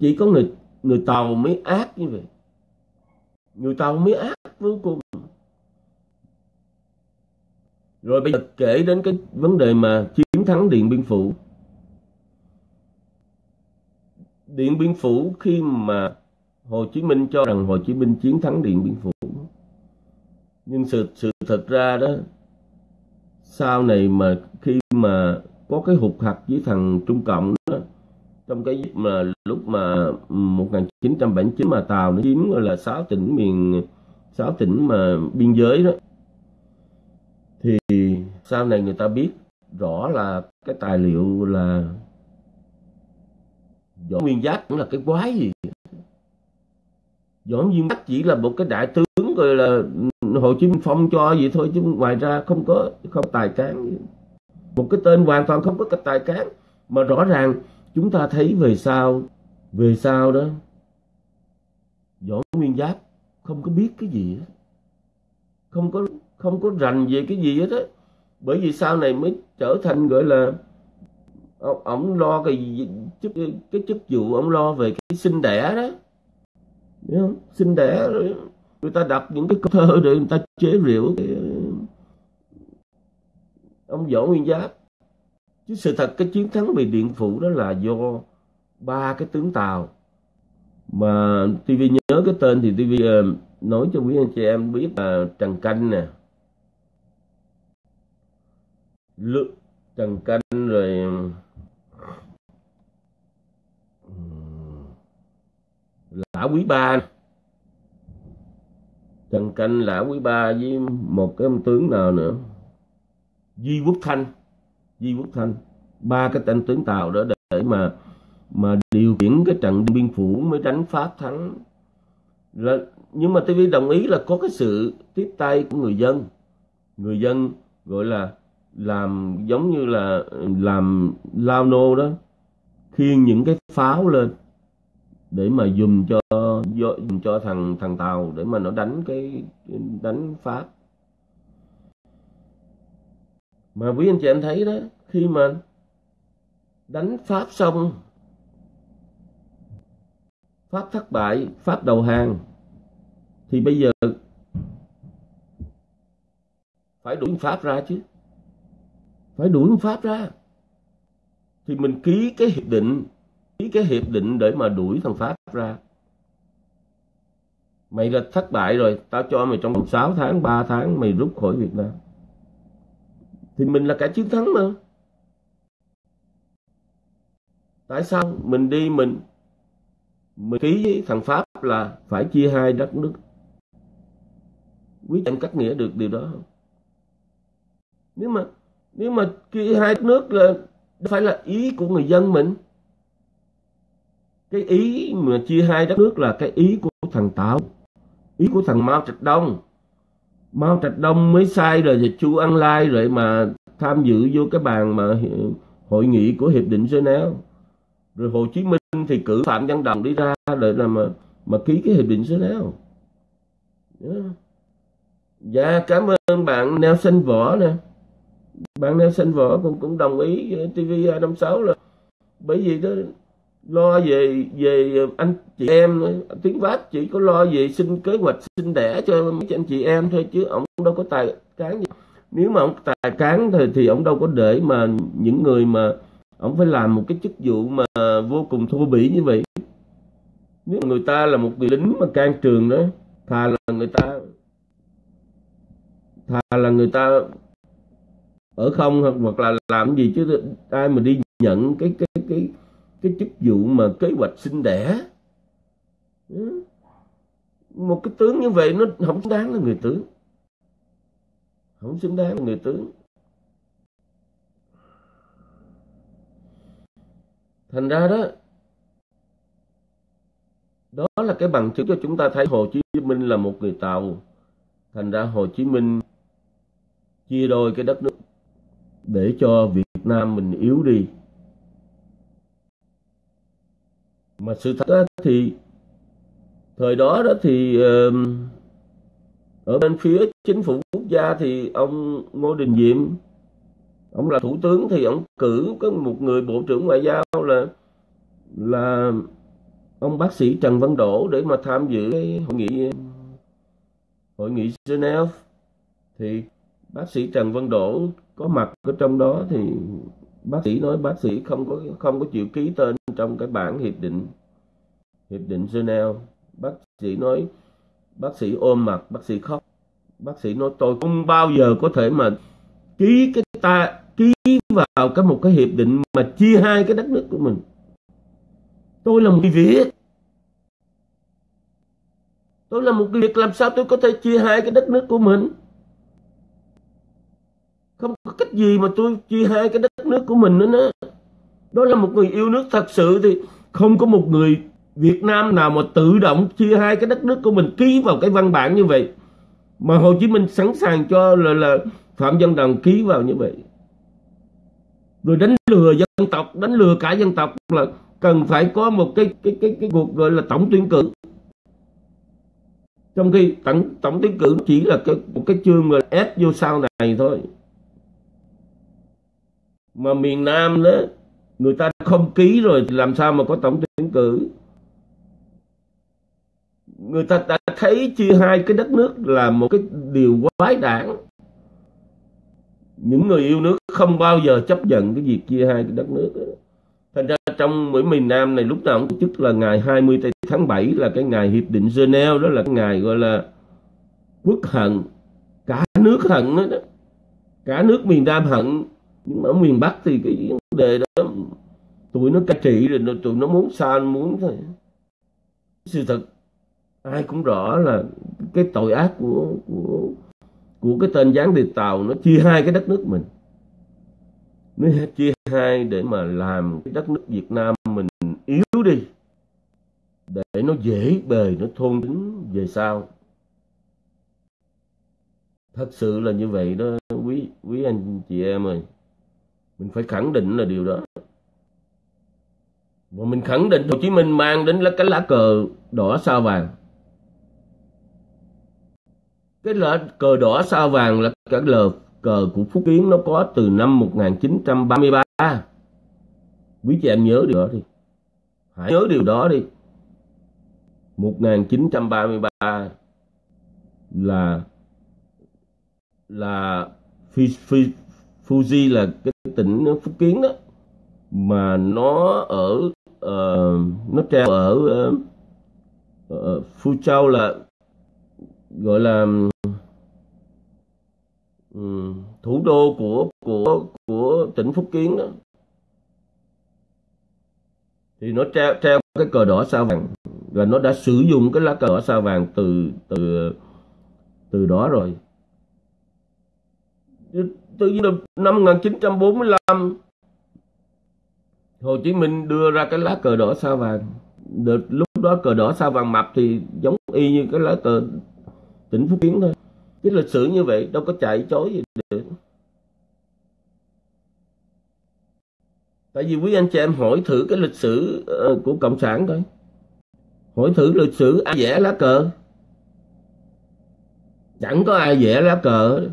Speaker 1: Chỉ có người người Tàu mới ác như vậy. Người Tàu mới ác vô cùng. Rồi bây giờ kể đến cái vấn đề mà chiến thắng Điện Biên Phủ. Điện Biên Phủ khi mà Hồ Chí Minh cho rằng Hồ Chí Minh chiến thắng Điện Biên Phủ. Nhưng sự sự thật ra đó, sau này mà khi mà có cái hụt hạt với thằng Trung Cộng đó, trong cái mà lúc mà 1979 mà Tàu nó chiếm, gọi là, sáu tỉnh miền, sáu tỉnh mà biên giới đó, thì sau này người ta biết rõ là cái tài liệu là Võ Nguyên Giáp cũng là cái quái gì? Võ Nguyên Giáp chỉ là một cái đại tướng gọi là ừ, Hồ Chí Minh Phong cho vậy thôi, chứ ngoài ra không có, không tài cán. Một cái tên hoàn toàn không có cái tài cán. Mà rõ ràng chúng ta thấy về sau về sau đó, Võ Nguyên Giáp không có biết cái gì hết. Không có không có rành về cái gì hết á. Bởi vì sau này mới trở thành gọi là ông, ông lo cái chức cái chức vụ ông lo về cái sinh đẻ đó. Đấy không? sinh đẻ rồi người ta đặt những cái câu thơ để người ta chế rượu cái ờ, ông võ nguyên giáp. Chứ sự thật cái chiến thắng về điện phủ đó là do ba cái tướng tàu. Mà TV nhớ cái tên thì TV ờ, nói cho quý anh chị em biết là Trần Canh nè. Lự, Trần Canh rồi Lã Quý Ba. Trần Canh, Lã Quý Ba với một cái ông tướng nào nữa? Di Quốc Thanh. Di Quốc Thanh. Ba cái tên tướng Tàu đó để mà mà điều khiển cái trận biên phủ mới đánh Pháp thắng. Là nhưng mà TV đồng ý là có cái sự tiếp tay của người dân. Người dân gọi là làm giống như là làm lao nô đó khiêng những cái pháo lên để mà dùng cho dùng cho thằng thằng tàu để mà nó đánh cái, đánh pháp. Mà quý anh chị em thấy đó, khi mà đánh pháp xong, pháp thất bại, pháp đầu hàng, thì bây giờ phải đuổi pháp ra chứ. Phải đuổi pháp ra. Thì mình ký cái hiệp định ký cái hiệp định để mà đuổi thằng pháp ra. Mày là thất bại rồi, tao cho mày trong vòng 6 tháng 3 tháng mày rút khỏi Việt Nam. Thì mình là cả chiến thắng mà. Tại sao mình đi mình mình ký với thằng Pháp là phải chia hai đất nước? Quý em cắt nghĩa được điều đó không? Nếu mà nếu mà chia hai đất nước là, phải là ý của người dân mình cái ý mà chia hai đất nước là cái ý của thằng Tào ý của thằng Mao Trạch Đông. Mao Trạch Đông mới sai rồi thì Chu Ân Lai rồi mà tham dự vô cái bàn mà hội nghị của hiệp định Geneva. Rồi Hồ Chí Minh thì cử Phạm Văn Đồng đi ra để là mà mà ký cái hiệp định Geneva. Yeah. dạ cảm ơn bạn Nelson Võ nè. Bạn Nelson Võ cũng cũng đồng ý TV 256 là bởi vì đó lo về về anh chị em tiếng Pháp chỉ có lo về xin kế hoạch sinh đẻ cho mấy anh chị em thôi, chứ ông đâu có tài cán gì. Nếu mà ông tài cán thì thì ông đâu có để mà những người mà ông phải làm một cái chức vụ mà vô cùng thô bỉ như vậy. Nếu người ta là một người lính mà can trường đó, thà là người ta, thà là người ta ở không hoặc là làm gì chứ ai mà đi nhận cái cái cái cái chức vụ mà kế hoạch sinh đẻ. Ừ. Một cái tướng như vậy nó không xứng đáng là người tướng. Không xứng đáng là người tướng. Thành ra đó đó là cái bằng chứng cho chúng ta thấy Hồ Chí Minh là một người Tàu. Thành ra Hồ Chí Minh chia đôi cái đất nước để cho Việt Nam mình yếu đi. Mà sự thật đó thì thời đó đó thì ở bên phía chính phủ quốc gia thì ông Ngô Đình Diệm, ông là thủ tướng thì ông cử có một người bộ trưởng ngoại giao là là ông bác sĩ Trần Văn Đỗ để mà tham dự cái hội nghị hội nghị Geneva. Thì bác sĩ Trần Văn Đỗ có mặt ở trong đó thì bác sĩ nói bác sĩ không có không có chịu ký tên trong cái bản hiệp định hiệp định Geneva. Bác sĩ nói, bác sĩ ôm mặt, bác sĩ khóc. Bác sĩ nói, tôi không bao giờ có thể mà ký cái ta, ký vào cái một cái hiệp định mà chia hai cái đất nước của mình. Tôi là một người việt. Tôi là một người việt, làm sao tôi có thể chia hai cái đất nước của mình? Không có cách gì mà tôi chia hai cái đất nước của mình nữa đó đó là một người yêu nước thật sự thì không có một người Việt Nam nào mà tự động chia hai cái đất nước của mình ký vào cái văn bản như vậy. Mà Hồ Chí Minh sẵn sàng cho là, là Phạm Văn Đồng ký vào như vậy. Rồi đánh lừa dân tộc đánh lừa cả dân tộc là cần phải có một cái cái cái cái cuộc gọi là tổng tuyển cử. Trong khi tổng tổng tuyển cử chỉ là cái một cái chương mà ép vô sau này thôi. Mà miền Nam đó người ta không ký rồi thì làm sao mà có tổng tuyển cử? Người ta đã thấy chia hai cái đất nước là một cái điều quái đản. Những người yêu nước không bao giờ chấp nhận cái việc chia hai cái đất nước đó. thành ra trong mỗi miền Nam này lúc nào cũng tổ chức là ngày 20 tháng 7 là cái ngày hiệp định Geneva đó là cái ngày gọi là quốc hận. Cả nước hận đó, đó cả nước miền Nam hận nhưng mà ở miền Bắc thì cái vấn đề đó, tụi nó cai trị rồi tụi nó muốn sao muốn thôi. Sự thật, ai cũng rõ là cái tội ác của của của cái tên gián điệp tàu nó chia hai cái đất nước mình. Nó chia hai để mà làm cái đất nước Việt Nam mình yếu đi, để nó dễ bề, nó thôn tính về sau. Thật sự là như vậy đó, quý quý anh chị em ơi mình phải khẳng định là điều đó. Và mình khẳng định Hồ Chí Minh mang đến là cái lá cờ đỏ sao vàng. Cái lá cờ đỏ sao vàng là cái lờ cờ của Phúc Kiến, nó có từ năm 1933 quý chị em nhớ điều đó đi. Hãy nhớ điều đó đi. 1933 là là Fuji là cái tỉnh ờ, Phúc Kiến đó mà nó ở uh, nó treo ở uh, uh, Phu Châu là gọi là um, thủ đô của của của tỉnh Phúc Kiến đó. Thì nó treo treo cái cờ đỏ sao vàng và nó đã sử dụng cái lá cờ đỏ sao vàng từ từ từ đó rồi từ năm 1945 Hồ Chí Minh đưa ra cái lá cờ đỏ sao vàng. Được lúc đó cờ đỏ sao vàng mập thì giống y như cái lá cờ tỉnh Phú Kiến thôi. Cái lịch sử như vậy, đâu có chạy chối gì được. Tại vì quý anh chị em hỏi thử cái lịch sử ờ, của cộng sản coi. Hỏi thử lịch sử ai vẽ lá cờ. Chẳng có ai vẽ lá cờ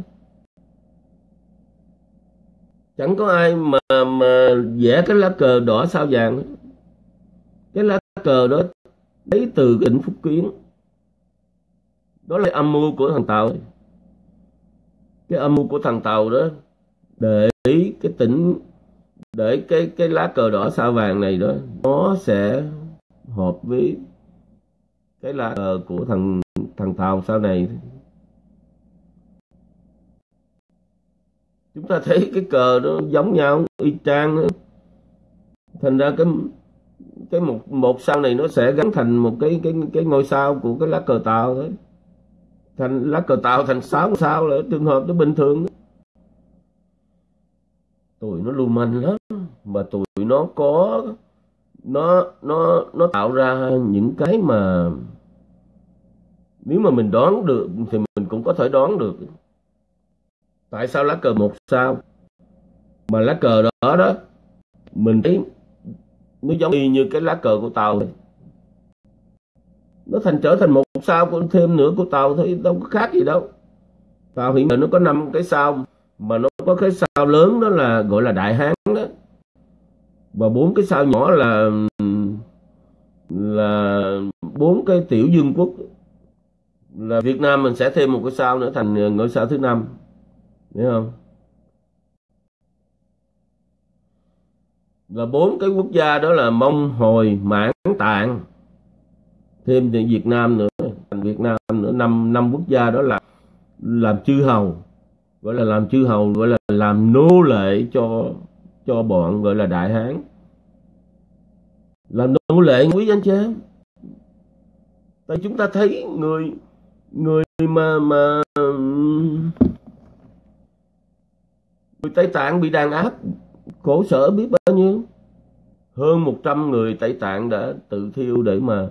Speaker 1: chẳng có ai mà mà vẽ cái lá cờ đỏ sao vàng cái lá cờ đó lấy từ tỉnh Phúc Kiến. Đó là âm mưu của thằng Tàu. Cái âm mưu của thằng Tàu đó để cái tỉnh, để cái cái lá cờ đỏ sao vàng này đó, nó sẽ hợp với cái lá cờ của thằng thằng Tàu sau này. Chúng ta thấy cái cờ nó giống nhau, y chang đó. thành ra cái cái một một sao này nó sẽ gắn thành một cái cái cái ngôi sao của cái lá cờ tàu thôi thành, lá cờ tàu thành sáu sao là trường hợp nó bình thường đó. tụi nó lưu manh lắm, mà tụi nó có, nó nó nó tạo ra những cái mà, nếu mà mình đoán được thì mình cũng có thể đoán được tại sao lá cờ một sao? Mà lá cờ đó đó, mình thấy nó giống y như cái lá cờ của tàu này. Nó thành trở thành một sao thêm nữa của tàu thôi, đâu có khác gì đâu. Tàu hiện giờ nó có năm cái sao, mà nó có cái sao lớn đó là gọi là đại hán đó. Và bốn cái sao nhỏ là là bốn cái tiểu dương quốc. Là Việt Nam mình sẽ thêm một cái sao nữa thành ngôi sao thứ năm hiểu không? Là bốn cái quốc gia đó là mông, hồi, mãn, tạng. Thêm thì việt nam nữa. Thành việt nam nữa, năm năm quốc gia đó là làm chư hầu. Gọi là làm chư hầu, gọi là làm nô lệ cho cho bọn gọi là đại hán. Làm nô lệ quý anh chị em. Tại chúng ta thấy người người mà mà người Tây Tạng bị đàn áp, khổ sở biết bao nhiêu? Hơn 100 người Tây Tạng đã tự thiêu để mà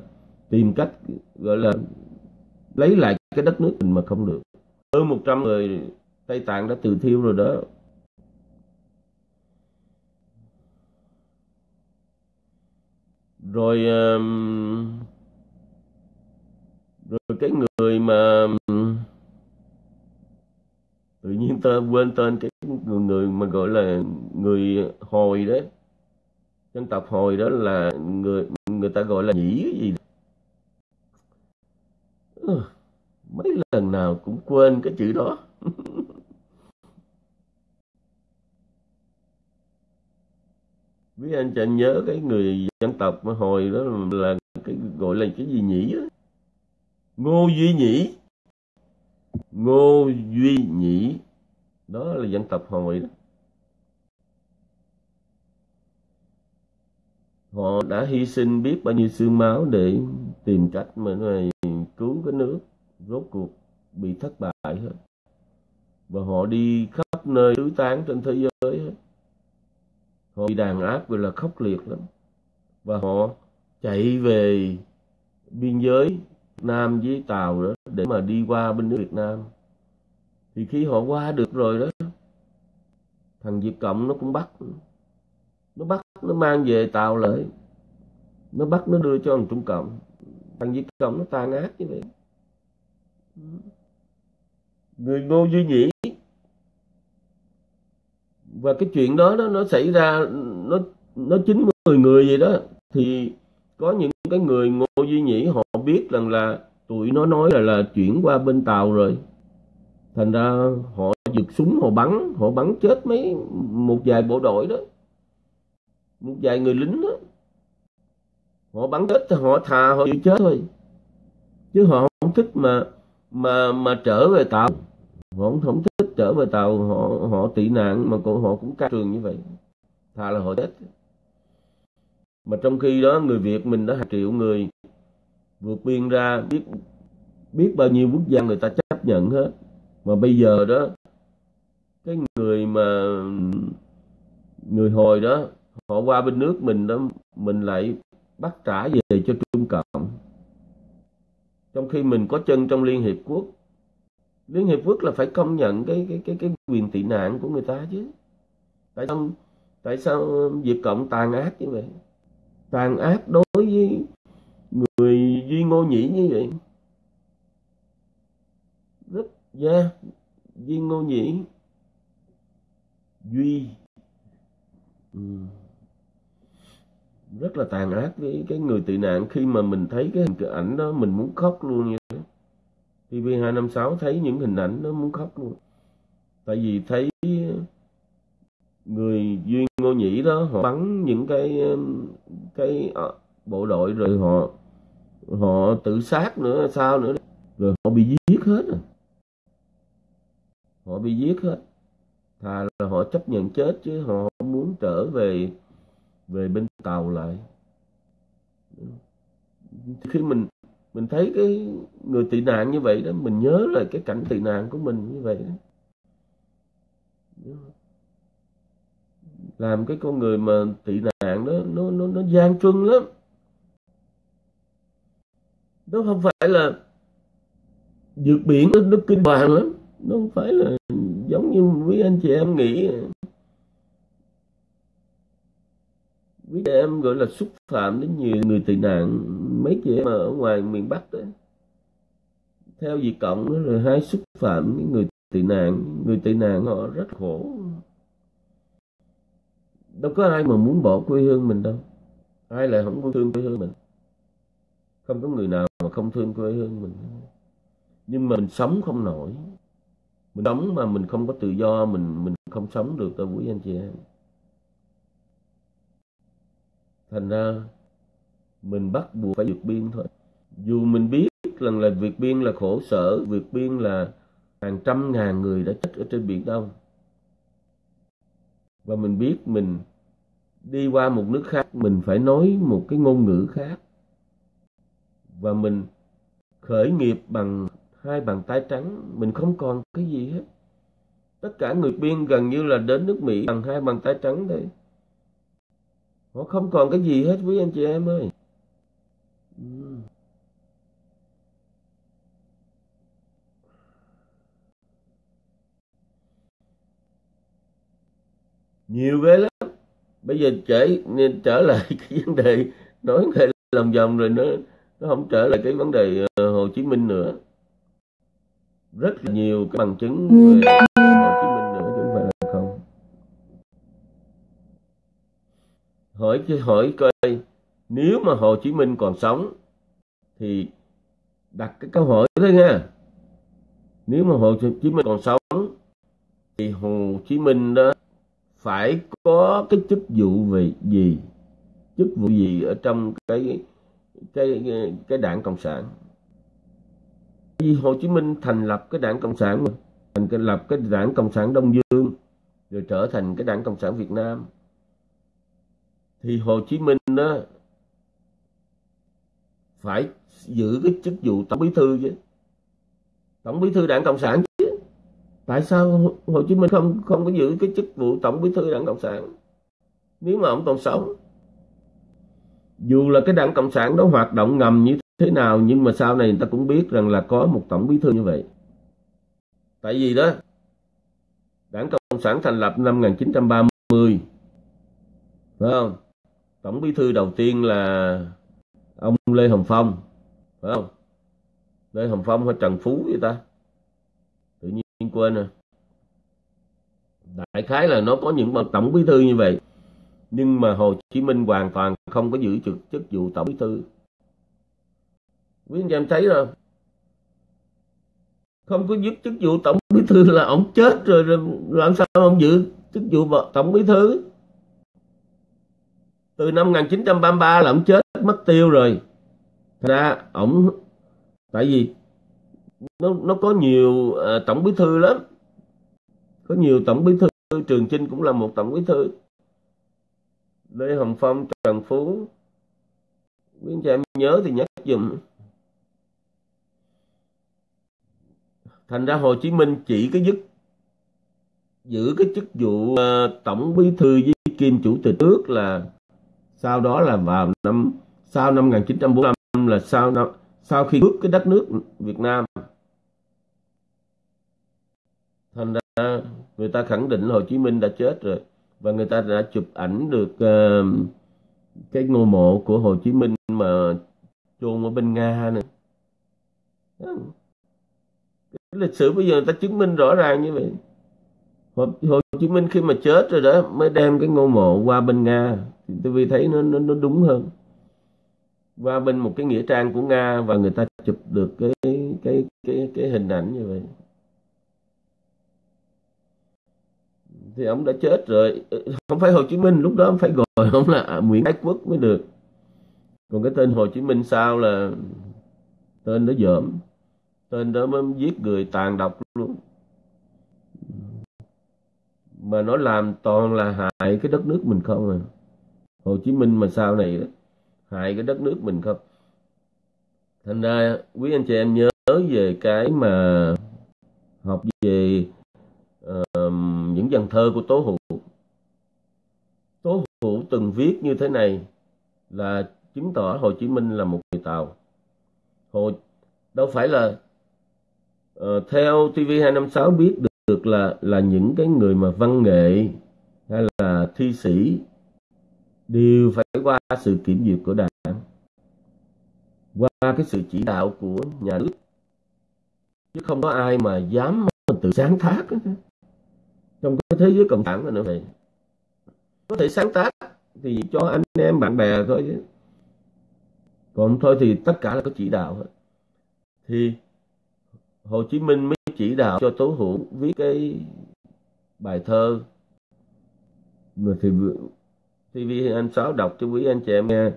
Speaker 1: tìm cách, gọi là, lấy lại cái đất nước mình mà không được. Hơn 100 người Tây Tạng đã tự thiêu rồi đó. Rồi rồi cái người mà tự nhiên ta quên tên cái người, người mà gọi là người hồi đấy dân tộc hồi đó là người người ta gọi là nhĩ cái gì ừ, mấy lần nào cũng quên cái chữ đó. <laughs> Biết anh chẳng nhớ cái người dân tộc mà hồi đó là cái gọi là cái gì nhỉ đó. ngô duy nhĩ ngô duy nhĩ. Đó là dân tộc hồi đó. Họ đã hy sinh biết bao nhiêu xương máu để tìm cách mà này cứu cái nước, rốt cuộc bị thất bại hết. Và họ đi khắp nơi tứ tán trên thế giới hết. Họ bị đàn áp gọi là khốc liệt lắm. Và họ chạy về biên giới Nam với Tàu đó để mà đi qua bên nước Việt Nam. Thì khi họ qua được rồi đó thằng Việt Cộng nó cũng bắt. Nó bắt nó mang về Tàu lại. Nó bắt nó đưa cho thằng Trung Cộng. Thằng Việt Cộng nó tàn ác như vậy. Người Ngô Duy Nhĩ. Và cái chuyện đó, đó nó xảy ra nó nó chín mười người vậy đó. Thì có những cái người Ngô Duy Nhĩ họ biết rằng là tụi nó nói là là chuyển qua bên Tàu rồi. Thành ra họ giật súng họ bắn họ bắn chết mấy một vài bộ đội đó. Một vài người lính đó. Họ bắn chết thì họ thà họ chịu chết thôi. Chứ họ không thích mà mà mà trở về tàu. Họ không, không thích trở về tàu. Họ họ tị nạn mà cũng họ cũng ca trường như vậy. Thà là họ chết. Mà trong khi đó người Việt mình đã hàng triệu người vượt biên ra biết biết bao nhiêu quốc gia người ta chấp nhận hết. Mà bây giờ đó, cái người mà, người hồi đó, họ qua bên nước mình đó, mình lại bắt trả về cho Trung Cộng. Trong khi mình có chân trong Liên Hiệp Quốc, Liên Hiệp Quốc là phải công nhận cái cái cái cái quyền tị nạn của người ta chứ. Tại sao tại sao Việt Cộng tàn ác như vậy? Tàn ác đối với người Duy Ngô Nhĩ như vậy? Rất yeah, Duy Ngô Nhĩ. Duy. Ừ. rất là tàn ác với cái người tị nạn khi mà mình thấy cái hình ảnh đó mình muốn khóc luôn như thế. TV256 thấy những hình ảnh đó muốn khóc luôn. Tại vì thấy người duy ngô nhĩ đó họ bắn những cái cái ờ, bộ đội, rồi họ họ tự sát nữa, sao nữa? Rồi họ bị giết hết rồi. Họ bị giết hết. Thà là họ chấp nhận chết chứ họ không muốn trở về về bên tàu lại. Khi mình mình thấy cái người tị nạn như vậy đó, mình nhớ lại cái cảnh tị nạn của mình như vậy đó. Làm cái con người mà tị nạn đó, nó nó nó gian truân lắm nó không phải là vượt biển nó, nó kinh hoàng lắm. Nó không phải là giống như quý anh chị em nghĩ. Quý chị em gọi là xúc phạm đến nhiều người tị nạn. Mấy chị em ở ngoài miền Bắc đó theo Việt Cộng đó rồi hai xúc phạm những người tị nạn. Người tị nạn họ rất khổ. Đâu có ai mà muốn bỏ quê hương mình đâu. Ai lại không thương quê hương mình? Không có người nào mà không thương quê hương mình. Nhưng mà mình sống không nổi. Mình sống mà mình không có tự do, mình mình không sống được đâu, quý anh chị em. Thành ra, mình bắt buộc phải vượt biên thôi. Dù mình biết rằng là vượt biên là khổ sở, vượt biên là hàng trăm ngàn người đã chết ở trên biển đông. Và mình biết mình đi qua một nước khác, mình phải nói một cái ngôn ngữ khác và mình khởi nghiệp bằng hai bàn tay trắng, mình không còn cái gì hết. Tất cả người biên gần như là đến nước mỹ bằng hai bàn tay trắng thôi. Họ không còn cái gì hết quý anh chị em ơi. Ừ. Nhiều ghê lắm. Bây giờ trở nên trở lại <laughs> cái vấn đề, nói về lòng vòng rồi nó nó không trở lại cái vấn đề uh, Hồ Chí Minh nữa. Rất là nhiều cái bằng chứng về Hồ Chí Minh nữa chứ không phải là không. Hỏi hỏi coi nếu mà Hồ Chí Minh còn sống thì đặt cái câu hỏi đó nha. Nếu mà Hồ Chí Minh còn sống thì Hồ Chí Minh đó phải có cái chức vụ về gì? Chức vụ gì ở trong cái cái cái đảng cộng sản. Vì Hồ Chí Minh thành lập cái đảng cộng sản mà, thành lập cái đảng cộng sản Đông Dương, rồi trở thành cái đảng cộng sản Việt Nam. Thì Hồ Chí Minh đó phải giữ cái chức vụ tổng bí thư chứ. Tổng bí thư đảng cộng sản tại sao Hồ Chí Minh không không có giữ cái chức vụ tổng bí thư đảng cộng sản? Nếu mà ông còn sống dù là cái đảng cộng sản đó hoạt động ngầm như thế nào, nhưng mà sau này người ta cũng biết rằng là có một tổng bí thư như vậy. Tại vì đó, đảng cộng sản thành lập năm 1930 phải không? Tổng bí thư đầu tiên là ông Lê Hồng Phong, phải không? Lê Hồng Phong hay Trần Phú vậy ta? Tự nhiên quên rồi. Đại khái là nó có những bậc tổng bí thư như vậy nhưng mà Hồ Chí Minh hoàn toàn không có giữ chức, chức vụ tổng bí thư. Quý anh em thấy rồi. Không có giúp chức vụ tổng bí thư là ông chết rồi, rồi làm sao ông giữ chức vụ tổng bí thư? Từ năm 1933 là ông chết mất tiêu rồi. Thật ra ổng tại vì nó nó có nhiều uh, tổng bí thư lắm. Có nhiều tổng bí thư trường chinh cũng là một tổng bí thư lê hồng phong trần phú. Quý anh chị em nhớ thì nhắc dùm. Thành ra hồ chí minh chỉ cái dứt giữ cái chức vụ uh, tổng bí thư với kim chủ tịch nước là sau đó là vào năm sau năm 1945 là sau năm sau khi bước cái đất nước Việt Nam. Thành ra người ta khẳng định Hồ Chí Minh đã chết rồi và người ta đã chụp ảnh được uh, cái ngôi mộ của Hồ Chí Minh mà chôn ở bên Nga nữa cái lịch sử bây giờ người ta chứng minh rõ ràng như vậy. Hồ, Hồ Chí Minh khi mà chết rồi đó mới đem cái ngôi mộ qua bên Nga. Thì tôi vì thấy nó, nó nó đúng hơn. Qua bên một cái nghĩa trang của Nga và người ta chụp được cái cái cái cái hình ảnh như vậy. Thì ông đã chết rồi. Không phải Hồ Chí Minh lúc đó ông phải gọi ông là Nguyễn Ái Quốc mới được. Còn cái tên Hồ Chí Minh sao là tên đó dởm. Tên đó mới giết người tàn độc luôn. Mà nó làm toàn là hại cái đất nước mình không à. Hồ Chí Minh mà sau này đó, hại cái đất nước mình không. Thành ra quý anh chị em nhớ về cái mà học về uh, những dàn thơ của Tố Hữu. Tố Hữu từng viết như thế này là chứng tỏ Hồ Chí Minh là một người Tàu. Hồ đâu phải là uh, theo TV256 biết được, được là là những cái người mà văn nghệ hay là thi sĩ đều phải qua sự kiểm duyệt của đảng qua cái sự chỉ đạo của nhà nước. Chứ không có ai mà dám tự sáng tác trong cái thế giới cộng sản nữa vậy có thể sáng tác thì cho anh em bạn bè thôi chứ. Còn thôi thì tất cả là có chỉ đạo hết. Thì Hồ Chí Minh mới chỉ đạo cho Tố Hữu viết cái bài thơ. Mà thì TV anh Sáu đọc cho quý anh chị em nghe.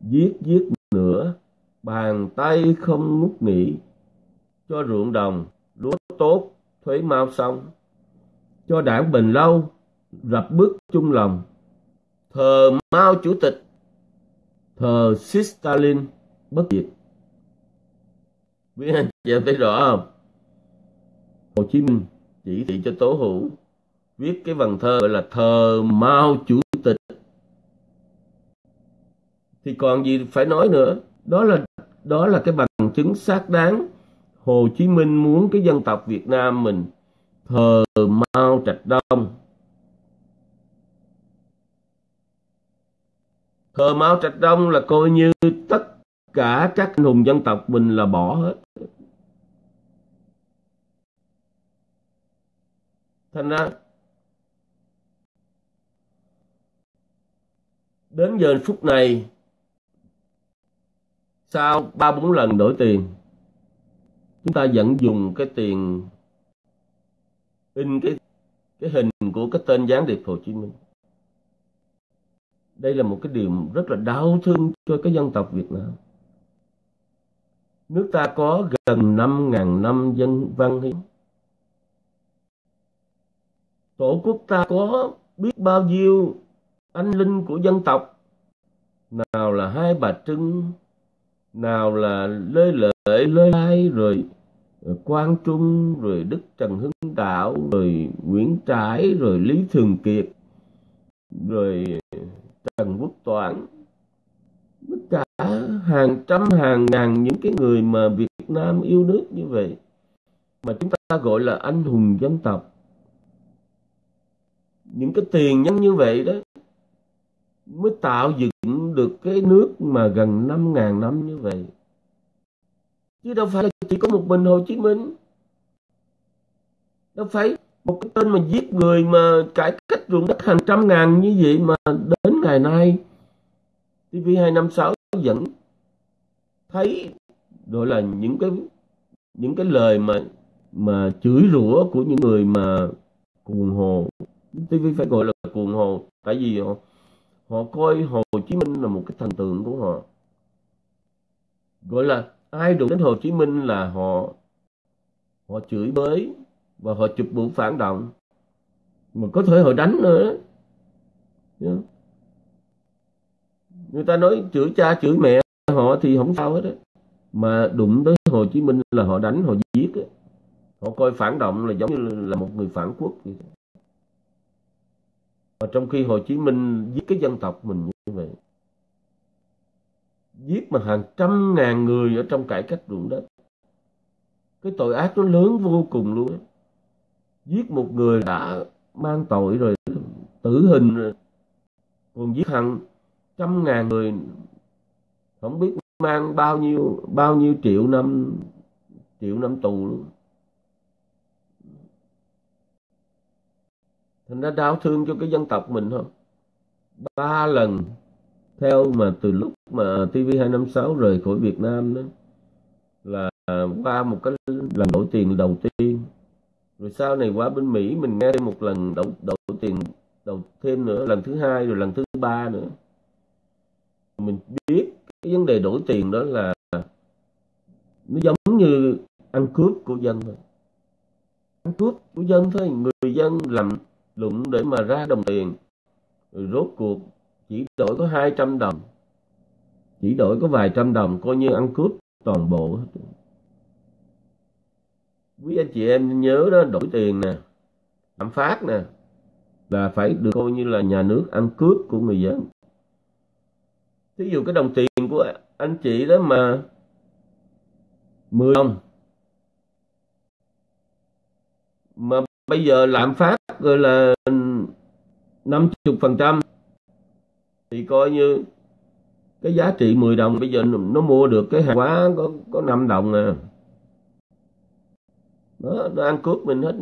Speaker 1: Giết giết nữa bàn tay không ngút nghỉ cho ruộng đồng, lúa tốt, thuế mau xong cho đảng bền lâu rập bước chung lòng. Thờ Mao chủ tịch, thờ Stalin bất diệt. Quý anh chị em thấy rõ không? Hồ Chí Minh chỉ thị cho Tố Hữu viết cái vần thơ gọi là thờ Mao chủ tịch. Thì còn gì phải nói nữa? Đó là đó là cái bằng chứng xác đáng. Hồ Chí Minh muốn cái dân tộc Việt Nam mình thờ Trạch Đông. Thờ Mao Trạch Đông là coi như tất cả các anh hùng dân tộc mình là bỏ hết. Thành ra, đến giờ phút này, sau ba bốn lần đổi tiền, chúng ta vẫn dùng cái tiền in cái cái hình của cái tên gián điệp Hồ Chí Minh. Đây là một cái điều rất là đau thương cho cái dân tộc Việt Nam. Nước ta có gần 5.000 năm dân văn hiến. Tổ quốc ta có biết bao nhiêu anh linh của dân tộc. Nào là hai bà trưng, nào là lê lợi, lê lai, rồi Ờ, quang trung, rồi đức trần hưng đạo, rồi nguyễn trãi, rồi lý thường kiệt, rồi trần quốc toản. Tất cả hàng trăm, hàng ngàn những cái người mà việt nam yêu nước như vậy, mà chúng ta gọi là anh hùng dân tộc. Những cái tiền nhân như vậy đó mới tạo dựng được cái nước mà gần năm ngàn năm như vậy. Chứ đâu phải là có một mình Hồ Chí Minh. Đâu phải một cái tên mà giết người mà cải cách ruộng đất hàng trăm ngàn như vậy mà đến ngày nay TV256 vẫn thấy gọi là những cái những cái lời mà mà chửi rủa của những người mà cuồng hồ. TV phải gọi là cuồng hồ, tại vì họ họ coi Hồ Chí Minh là một cái thần tượng của họ. Gọi là ai đụng đến Hồ Chí Minh là họ họ chửi bới và họ chụp mũ phản động mà có thể họ đánh nữa người ta nói chửi cha, chửi mẹ họ thì không sao hết đó. mà đụng tới Hồ Chí Minh là họ đánh, họ giết đó. họ coi phản động là giống như là một người phản quốc vậy và trong khi Hồ Chí Minh giết cái dân tộc mình như vậy giết mà hàng trăm ngàn người ở trong cải cách ruộng đất. Cái tội ác nó lớn vô cùng luôn ấy, giết một người đã mang tội rồi tử hình rồi. Còn giết hàng trăm ngàn người không biết mang bao nhiêu bao nhiêu triệu năm triệu năm tù luôn. Thành ra đau thương cho cái dân tộc mình không ba lần theo mà từ lúc mà TV256 rời khỏi Việt Nam đó là qua một cái lần đổi tiền đầu tiên. Rồi sau này qua bên Mỹ mình nghe thêm một lần đổi, đổi tiền đầu thêm nữa lần thứ hai rồi lần thứ ba nữa. Mình biết cái vấn đề đổi tiền đó là nó giống như ăn cướp của dân thôi. Ăn cướp của dân thôi người dân làm lụng để mà ra đồng tiền rồi rốt cuộc chỉ đổi có 200 đồng. Chỉ đổi có vài trăm đồng, coi như ăn cướp toàn bộ hết. Quý anh chị em nhớ đó, đổi tiền nè, lạm phát nè, là phải được coi như là nhà nước ăn cướp của người dân. Thí dụ cái đồng tiền của anh chị đó mà 10 đồng. Mà bây giờ lạm phát rồi là 50 phần trăm thì coi như cái giá trị 10 đồng bây giờ nó mua được cái hàng hóa có có 5 đồng à đó, nó ăn cướp mình hết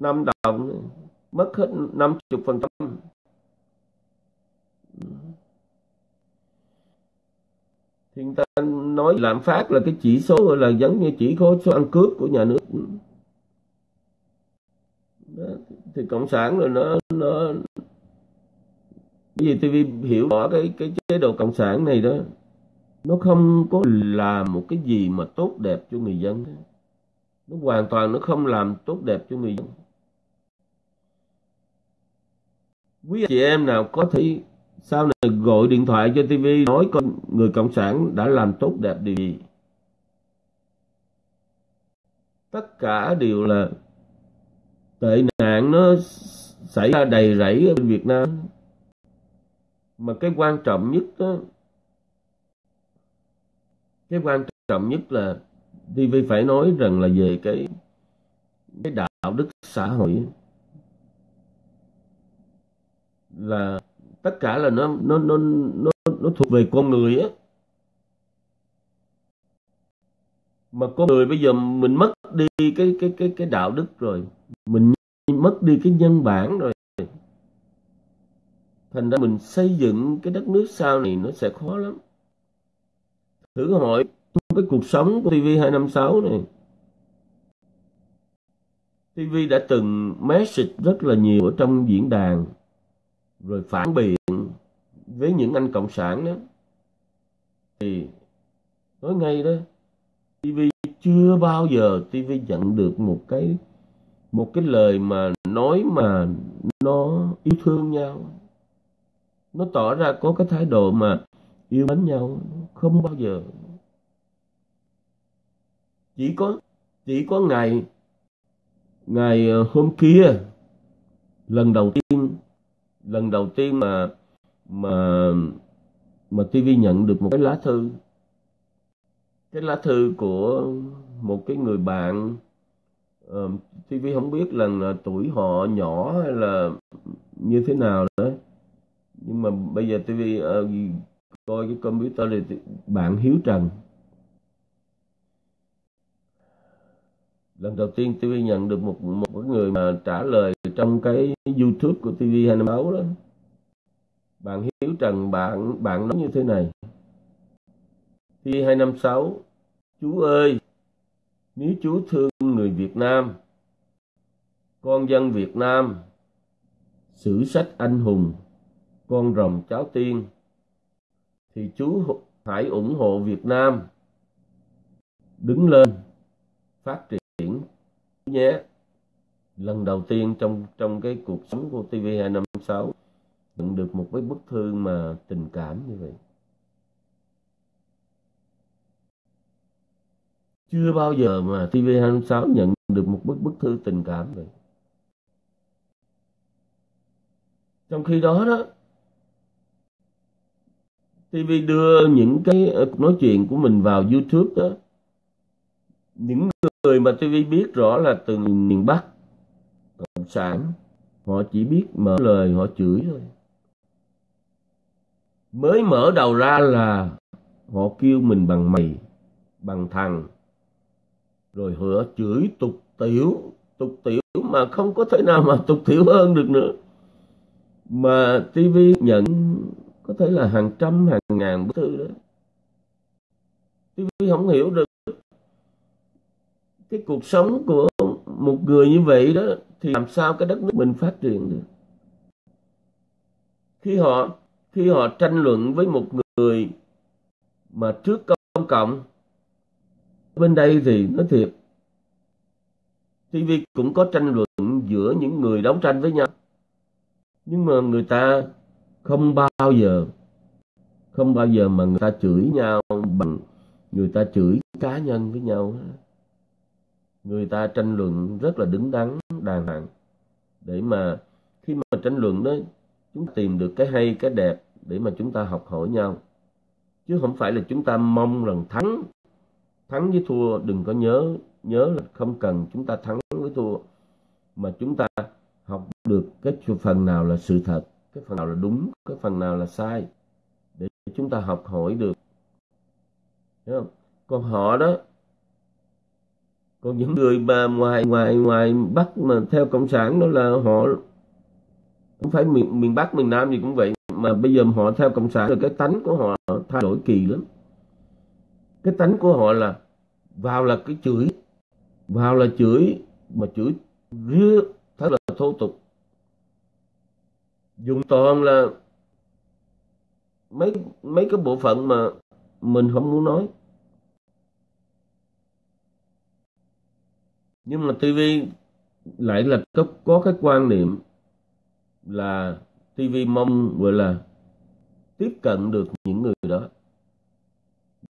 Speaker 1: 5 đồng mất hết 50 phần trăm thì người ta nói lạm phát là cái chỉ số gọi là giống như chỉ số số ăn cướp của nhà nước đó. thì cộng sản rồi nó nó vì TV hiểu rõ cái cái chế độ cộng sản này đó, nó không có làm một cái gì mà tốt đẹp cho người dân. Nó hoàn toàn nó không làm tốt đẹp cho người dân. Quý chị em nào có thể sau này gọi điện thoại cho TV nói con người cộng sản đã làm tốt đẹp điều gì. Tất cả đều là tệ nạn nó xảy ra đầy rẫy ở Việt Nam mà cái quan trọng nhất đó cái quan trọng nhất là TV phải nói rằng là về cái cái đạo đức xã hội là tất cả là nó nó nó nó nó thuộc về con người á. Mà con người bây giờ mình mất đi cái cái cái cái đạo đức rồi, mình mất đi cái nhân bản rồi thành ra mình xây dựng cái đất nước sau này nó sẽ khó lắm. Thử hỏi, cái cuộc sống của TV256 này TV đã từng message rất là nhiều ở trong diễn đàn, rồi phản biện với những anh cộng sản đó. Thì nói ngay đó TV chưa bao giờ TV nhận được một cái một cái lời mà nói mà nó yêu thương nhau nó tỏ ra có cái thái độ mà yêu mến nhau không bao giờ. Chỉ có chỉ có ngày ngày ờ, hôm kia lần đầu tiên lần đầu tiên mà mà mà TV nhận được một cái lá thư. Cái lá thư của một cái người bạn ờ, uh, TV không biết là ờ, tuổi họ nhỏ hay là như thế nào đấy nhưng mà bây giờ TV uh, ờ, coi cái computer thì bạn Hiếu Trần. Lần đầu tiên TV nhận được một một người mà trả lời trong cái YouTube của TV 26 đó. Bạn Hiếu Trần bạn bạn nói như thế này. TV 256 chú ơi nếu chú thương người Việt Nam con dân Việt Nam sử sách anh hùng con rồng cháu tiên. Thì chú hãy ủng hộ Việt Nam đứng lên, phát triển nhé. Lần đầu tiên trong trong cái cuộc sống của TV256 nhận được một cái bức thư mà tình cảm như vậy. Chưa bao giờ mà TV256 nhận được một bức bức thư tình cảm vậy. Trong khi đó đó TV đưa những cái ờ, nói chuyện của mình vào YouTube đó. Những người mà TV biết rõ là từ miền Bắc, cộng sản, họ chỉ biết mở lời, họ chửi thôi. Mới mở đầu ra là họ kêu mình bằng mày, bằng thằng. Rồi họ chửi tục tiểu tục tiểu mà không có thể nào mà tục tiểu hơn được nữa. Mà TV nhận có thể là hàng trăm, hàng ngàn bức thư đó. TV không hiểu được cái cuộc sống của một người như vậy đó, thì làm sao cái đất nước mình phát triển được? Khi họ khi họ tranh luận với một người mà trước công cộng, bên đây thì nói thiệt TV cũng có tranh luận giữa những người đấu tranh với nhau. Nhưng mà người ta không bao giờ, không bao giờ mà người ta chửi nhau bằng người ta chửi cá nhân với nhau người ta tranh luận rất là đứng đắn, đàng hoàng. Để mà khi mà tranh luận đó, chúng ta tìm được cái hay, cái đẹp để mà chúng ta học hỏi nhau. Chứ không phải là chúng ta mong rằng thắng thắng với thua, đừng có nhớ nhớ là không cần chúng ta thắng với thua. Mà chúng ta học được cái phần nào là sự thật cái phần nào là đúng, cái phần nào là sai, để chúng ta học hỏi được. Đúng không? còn họ đó, còn những người mà ngoài ngoài ngoài bắc mà theo cộng sản đó là họ không phải miền miền bắc, miền nam gì cũng vậy, mà bây giờ họ theo cộng sản rồi cái tánh của họ thay đổi kỳ lắm. Cái tánh của họ là vào là cái chửi, vào là chửi mà chửi rứa, thật là thô tục dùng toàn là mấy mấy cái bộ phận mà mình không muốn nói. Nhưng mà TV lại là có, có cái quan niệm là TV mong gọi là tiếp cận được những người đó.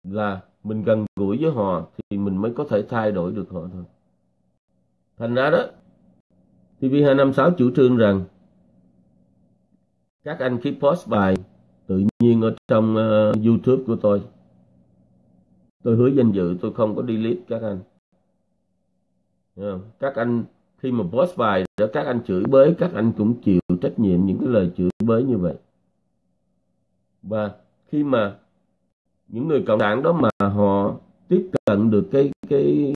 Speaker 1: Là mình gần gũi với họ thì mình mới có thể thay đổi được họ thôi. Thành ra đó TV256 chủ trương rằng các anh khi post bài tự nhiên ở trong uh, YouTube của tôi. Tôi hứa danh dự tôi không có delete các anh. Các anh khi mà post bài đó các anh chửi bới các anh cũng chịu trách nhiệm những cái lời chửi bới như vậy. Và khi mà những người cộng sản đó mà họ tiếp cận được cái cái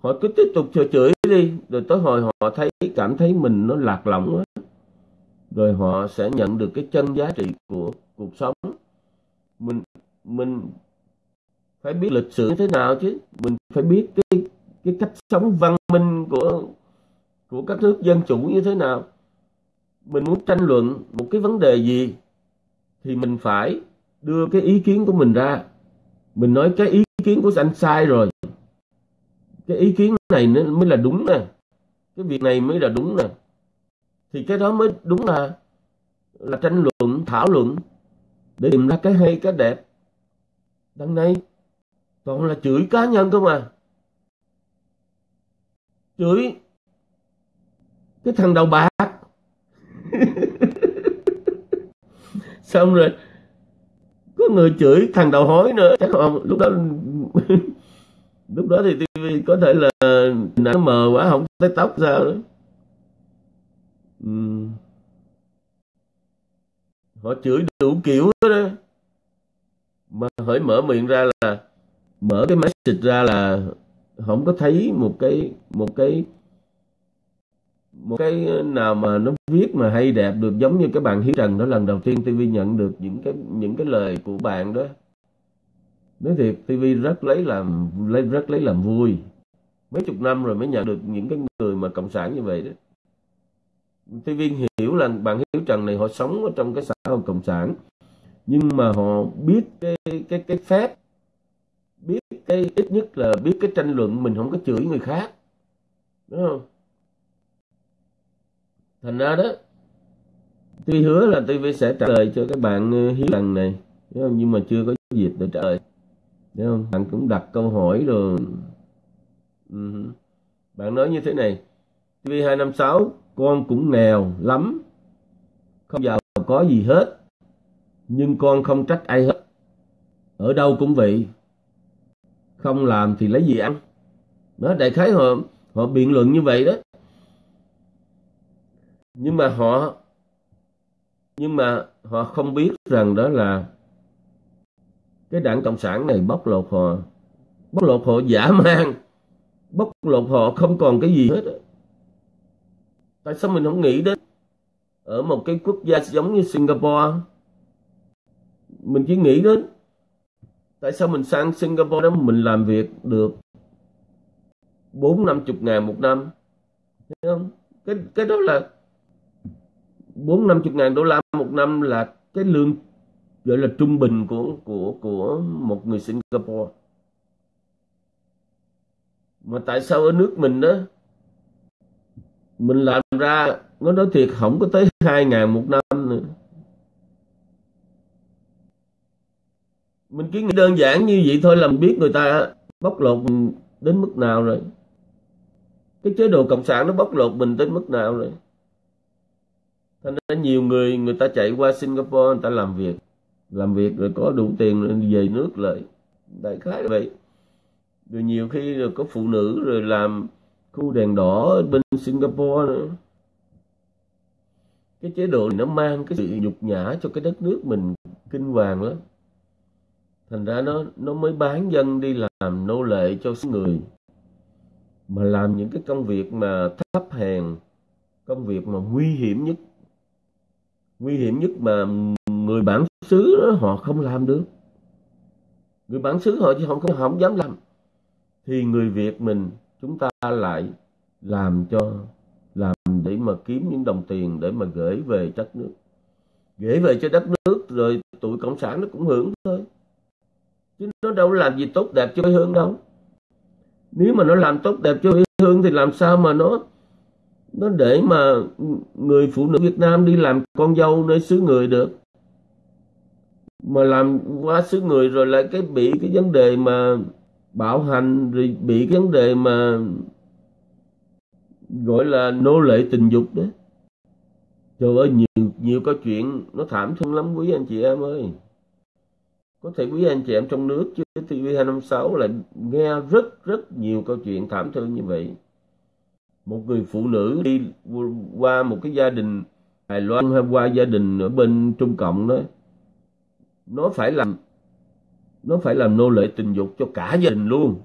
Speaker 1: họ cứ tiếp tục chửi chửi đi rồi tới hồi họ thấy cảm thấy mình nó lạc lõng quá rồi họ sẽ nhận được cái chân giá trị của cuộc sống. Mình mình phải biết lịch sử như thế nào chứ? Mình phải biết cái cái cách sống văn minh của của các nước dân chủ như thế nào. Mình muốn tranh luận một cái vấn đề gì thì mình phải đưa cái ý kiến của mình ra. Mình nói cái ý kiến của anh sai rồi. Cái ý kiến này mới là đúng nè. Cái việc này mới là đúng nè thì cái đó mới đúng là là tranh luận, thảo luận, để tìm ra cái hay, cái đẹp. Đằng này, toàn là chửi cá nhân không à. Chửi cái thằng đầu bạc. <laughs> Xong rồi, có người chửi thằng đầu hói nữa. Chắc không lúc đó <laughs> lúc đó thì tivi có thể là nó mờ quá, không thấy tóc sao nữa họ chửi đủ kiểu đó mà hỏi mở miệng ra là, mở cái message ra là không có thấy một cái một cái một cái nào mà nó viết mà hay đẹp được giống như cái bạn Hiếu Trần đó lần đầu tiên TV nhận được những cái những cái lời của bạn đó. Nói thiệt TV rất lấy làm, lấy, rất lấy làm vui. Mấy chục năm rồi mới nhận được những cái người mà cộng sản như vậy đó. TV hiểu là bạn Hiếu Trần này họ sống ở trong cái xã hội cộng sản. Nhưng mà họ biết cái cái cái phép, biết cái ít nhất là biết cái tranh luận mình không có chửi người khác. Đúng không? Thành ra đó, tuy hứa là tôi sẽ trả lời cho các bạn ờ, hiếu lần này, đúng không? nhưng mà chưa có dịp để trả lời. Đúng không? Bạn cũng đặt câu hỏi rồi. Ừ. bạn nói như thế này TV 256 con cũng nghèo lắm. Không giàu có gì hết, nhưng con không trách ai hết. Ở đâu cũng vậy. Không làm thì lấy gì ăn? Đó, đại khái họ họ biện luận như vậy đó. Nhưng mà họ, nhưng mà họ không biết rằng đó là cái đảng cộng sản này bóc lột họ. Bóc lột họ giả <laughs> man bóc lột họ không còn cái gì hết tại sao mình không nghĩ đến ở một cái quốc gia giống như Singapore? Mình chỉ nghĩ đến tại sao mình sang Singapore đó mình làm việc được bốn năm chục ngàn một năm. Thấy không? Cái cái đó là bốn năm chục ngàn đô la một năm là cái lương, gọi là trung bình của của của một người Singapore. Mà tại sao ở nước mình đó mình làm ra, nó nói thiệt, không có tới hai ngàn một năm nữa. Mình cứ nghĩ đơn giản như vậy thôi là mình biết người ta bóc lột mình đến mức nào rồi. Cái chế độ cộng sản nó bóc lột mình đến mức nào rồi. Thành ra nhiều người người ta chạy qua Singapore, người ta làm việc. Làm việc rồi có đủ tiền rồi về nước lại. Đại khái vậy. Rồi nhiều khi rồi có phụ nữ rồi làm khu đèn đỏ bên Singapore nữa cái chế độ này nó mang cái sự nhục nhã cho cái đất nước mình kinh hoàng lắm. Thành ra nó nó mới bán dân đi làm nô lệ cho số người. Mà làm những cái công việc mà thấp hèn công việc mà nguy hiểm nhất. Nguy hiểm nhất mà người bản xứ đó họ không làm được. Người bản xứ họ chứ không không, không dám làm. Thì người Việt mình chúng ta lại làm cho mà kiếm những đồng tiền để mà gửi về đất nước. Gửi về cho đất nước, rồi tụi cộng sản nó cũng hưởng thôi. Chứ nó đâu làm gì tốt đẹp cho quê hương đâu. Nếu mà nó làm tốt đẹp cho quê hương thì làm sao mà nó nó để mà người phụ nữ Việt Nam đi làm con dâu nơi xứ người được? Mà làm quá xứ người rồi lại cái bị cái vấn đề mà bạo hành, rồi bị cái vấn đề mà gọi là nô lệ tình dục đó, trời ơi nhiều nhiều câu chuyện nó thảm thương lắm quý anh chị em ơi. Có thể quý anh chị em trong nước chứ TV256 lại nghe rất rất nhiều câu chuyện thảm thương như vậy. Một người phụ nữ đi qua một cái gia đình Đài Loan hay qua gia đình ở bên Trung Cộng đó. Nó phải làm nó phải làm nô lệ tình dục cho cả gia đình luôn.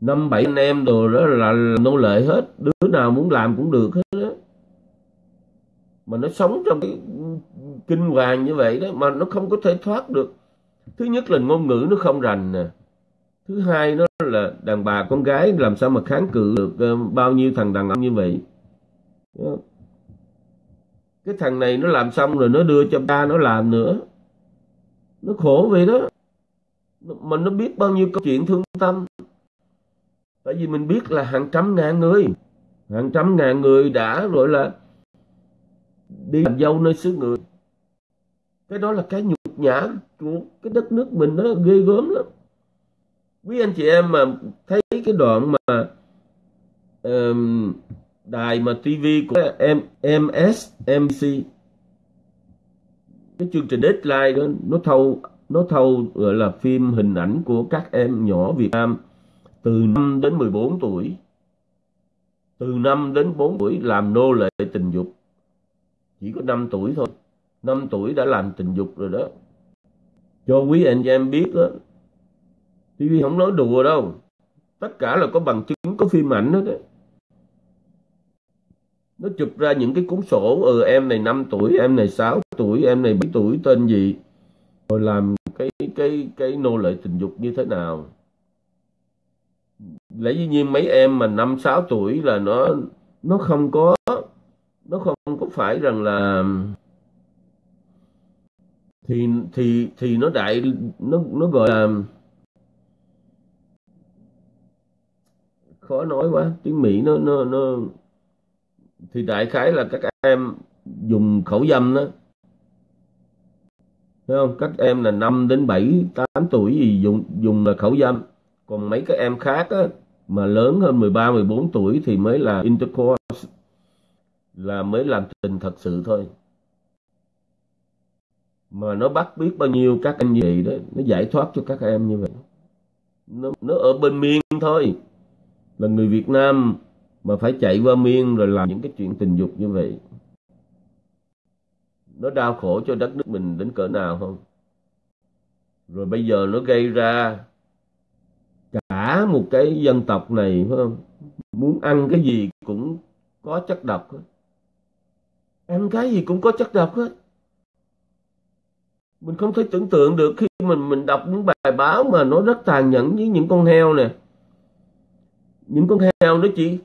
Speaker 1: Năm bảy anh em đồ đó là, là nô lệ hết đứa nào muốn làm cũng được hết đó mà nó sống trong cái kinh hoàng như vậy đó, mà nó không có thể thoát được. Thứ nhất là ngôn ngữ nó không rành nè. Thứ hai nó là đàn bà con gái làm sao mà kháng cự được ờ, bao nhiêu thằng đàn ông như vậy. Cái thằng này nó làm xong rồi nó đưa cho ba nó làm nữa. Nó khổ vậy đó. Mà nó biết bao nhiêu câu chuyện thương tâm. Tại vì mình biết là hàng trăm ngàn người hàng trăm ngàn người đã gọi là đi làm dâu nơi xứ người. Cái đó là cái nhục nhã của cái đất nước mình nó ghê gớm lắm. Quý anh chị em mà thấy cái đoạn mà um, đài mà TV của em MSMC cái chương trình Deadline đó nó thâu nó thâu gọi là phim hình ảnh của các em nhỏ Việt Nam từ 5 đến 14 tuổi từ 5 đến 4 tuổi làm nô lệ tình dục. Chỉ có 5 tuổi thôi. 5 tuổi đã làm tình dục rồi đó. Cho quý anh chị em biết đó TV không nói đùa đâu. Tất cả là có bằng chứng, có phim ảnh hết đó nó chụp ra những cái cuốn sổ ừ em này 5 tuổi, em này 6 tuổi, em này 7 tuổi, tên gì? Rồi làm cái cái cái nô lệ tình dục như thế nào? Lẽ dĩ nhiên mấy em mà năm sáu tuổi là nó nó không có nó không có phải rằng là thì thì thì nó đại nó nó gọi là khó nói quá tiếng mỹ nó nó nó thì đại khái là các em dùng khẩu dâm đó Thấy không? Các em là 5 đến 7, 8 tuổi gì dùng dùng là khẩu dâm. Còn mấy các em khác á, mà lớn hơn 13, 14 tuổi thì mới là intercourse là mới làm tình thật sự thôi. mà nó bắt biết bao nhiêu các anh như vậy đó nó giải thoát cho các em như vậy. Nó, nó ở bên miên thôi. Là người Việt Nam mà phải chạy qua miên rồi làm những cái chuyện tình dục như vậy. Nó đau khổ cho đất nước mình đến cỡ nào không? Rồi bây giờ nó gây ra cả một cái dân tộc này, phải không? Muốn ăn cái gì cũng có chất độc hết. Ăn cái gì cũng có chất độc hết. Mình không thể tưởng tượng được khi mình mình đọc những bài báo mà nó rất tàn nhẫn với những con heo nè. Những con heo nó chỉ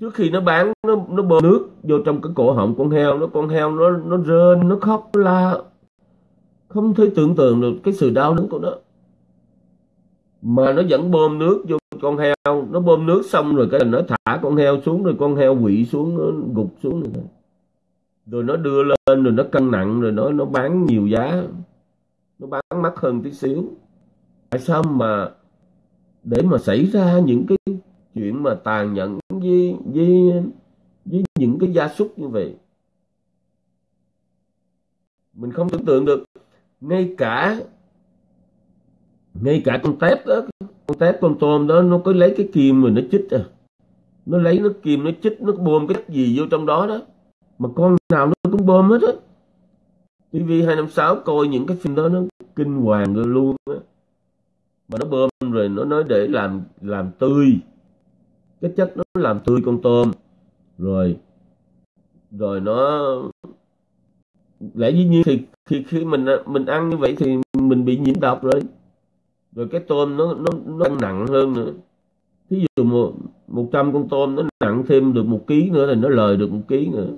Speaker 1: trước khi nó bán, nó nó bơm nước vô trong cái cổ họng con heo nó con heo nó nó rên, nó khóc, nó la. Không thể tưởng tượng được cái sự đau đớn của nó mà nó vẫn bơm nước vô con heo. Nó bơm nước xong rồi cái nó thả con heo xuống, rồi con heo quỵ xuống, nó gục xuống rồi rồi nó đưa lên, rồi nó cân nặng, rồi nó nó bán nhiều giá. Nó bán mắc hơn tí xíu. Tại sao mà để mà xảy ra những cái chuyện mà tàn nhẫn với với với những cái gia súc như vậy? Mình không tưởng tượng được. Ngay cả ngay cả con tép đó, con tép con tôm đó, nó có lấy cái kim rồi nó chích à. Nó lấy nó kim, nó chích, nó bơm cái gì vô trong đó đó. Mà con nào nó cũng bơm hết á. TV 256 coi những cái phim đó, nó kinh hoàng rồi luôn á. Mà nó bơm rồi, nó nói để làm làm tươi. Cái chất nó làm tươi con tôm. Rồi rồi nó, lẽ dĩ nhiên thì khi khi mình mình ăn như vậy thì mình bị nhiễm độc rồi rồi cái tôm nó nó nó nặng hơn nữa. Thí dụ một một trăm con tôm nó nặng thêm được một ký nữa thì nó lời được một ký nữa.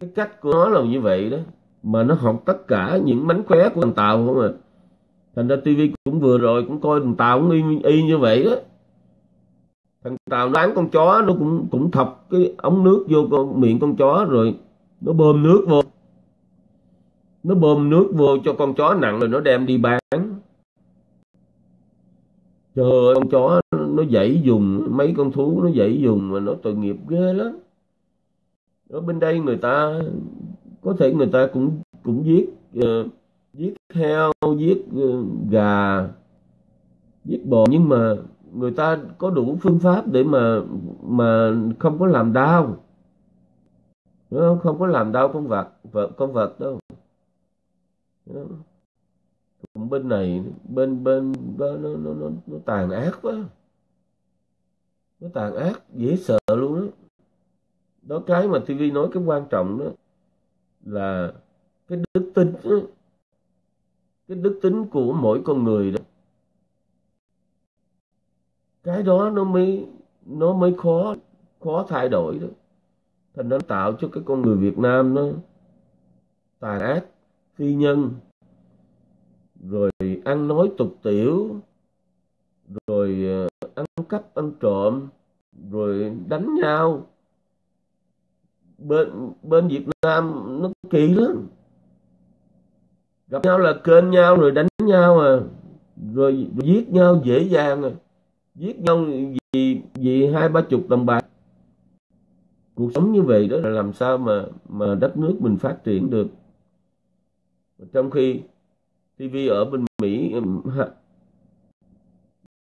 Speaker 1: Cái cách của nó là như vậy đó. Mà nó học tất cả những mánh khóe của thằng tàu không à. Thành ra tivi cũng vừa rồi cũng coi thằng tàu cũng y, y như vậy đó. Thằng tàu nó con chó nó cũng cũng thọc cái ống nước vô con miệng con chó rồi nó bơm nước vô nó bơm nước vô cho con chó nặng rồi nó đem đi bán. Trời ơi con chó nó dãy dùng mấy con thú nó dãy dùng mà nó tội nghiệp ghê lắm. Ở bên đây người ta có thể người ta cũng cũng giết uh, giết heo giết uh, gà giết bò nhưng mà người ta có đủ phương pháp để mà mà không có làm đau. Không? không có làm đau con vật vật con vật đâu còn bên này bên bên, đó, nó, nó, nó, nó tàn ác quá. Nó tàn ác dễ sợ luôn đó. Đó cái mà TV nói cái quan trọng đó là cái đức tính đó. cái đức tính của mỗi con người đó. Cái đó nó mới nó mới khó khó thay đổi đó. Thành nó tạo cho cái con người Việt Nam nó tàn ác phi nhân. Rồi ăn nói tục tiểu. Rồi ờ, ăn cắp ăn trộm. Rồi đánh nhau. Bên bên Việt Nam nó kỳ lắm. Gặp nhau là kênh nhau rồi đánh nhau à. Rồi, rồi giết nhau dễ dàng à. Giết nhau vì vì hai ba chục đồng bạc. Cuộc sống như vậy đó là làm sao mà mà đất nước mình phát triển được trong khi TV ở bên Mỹ ừ,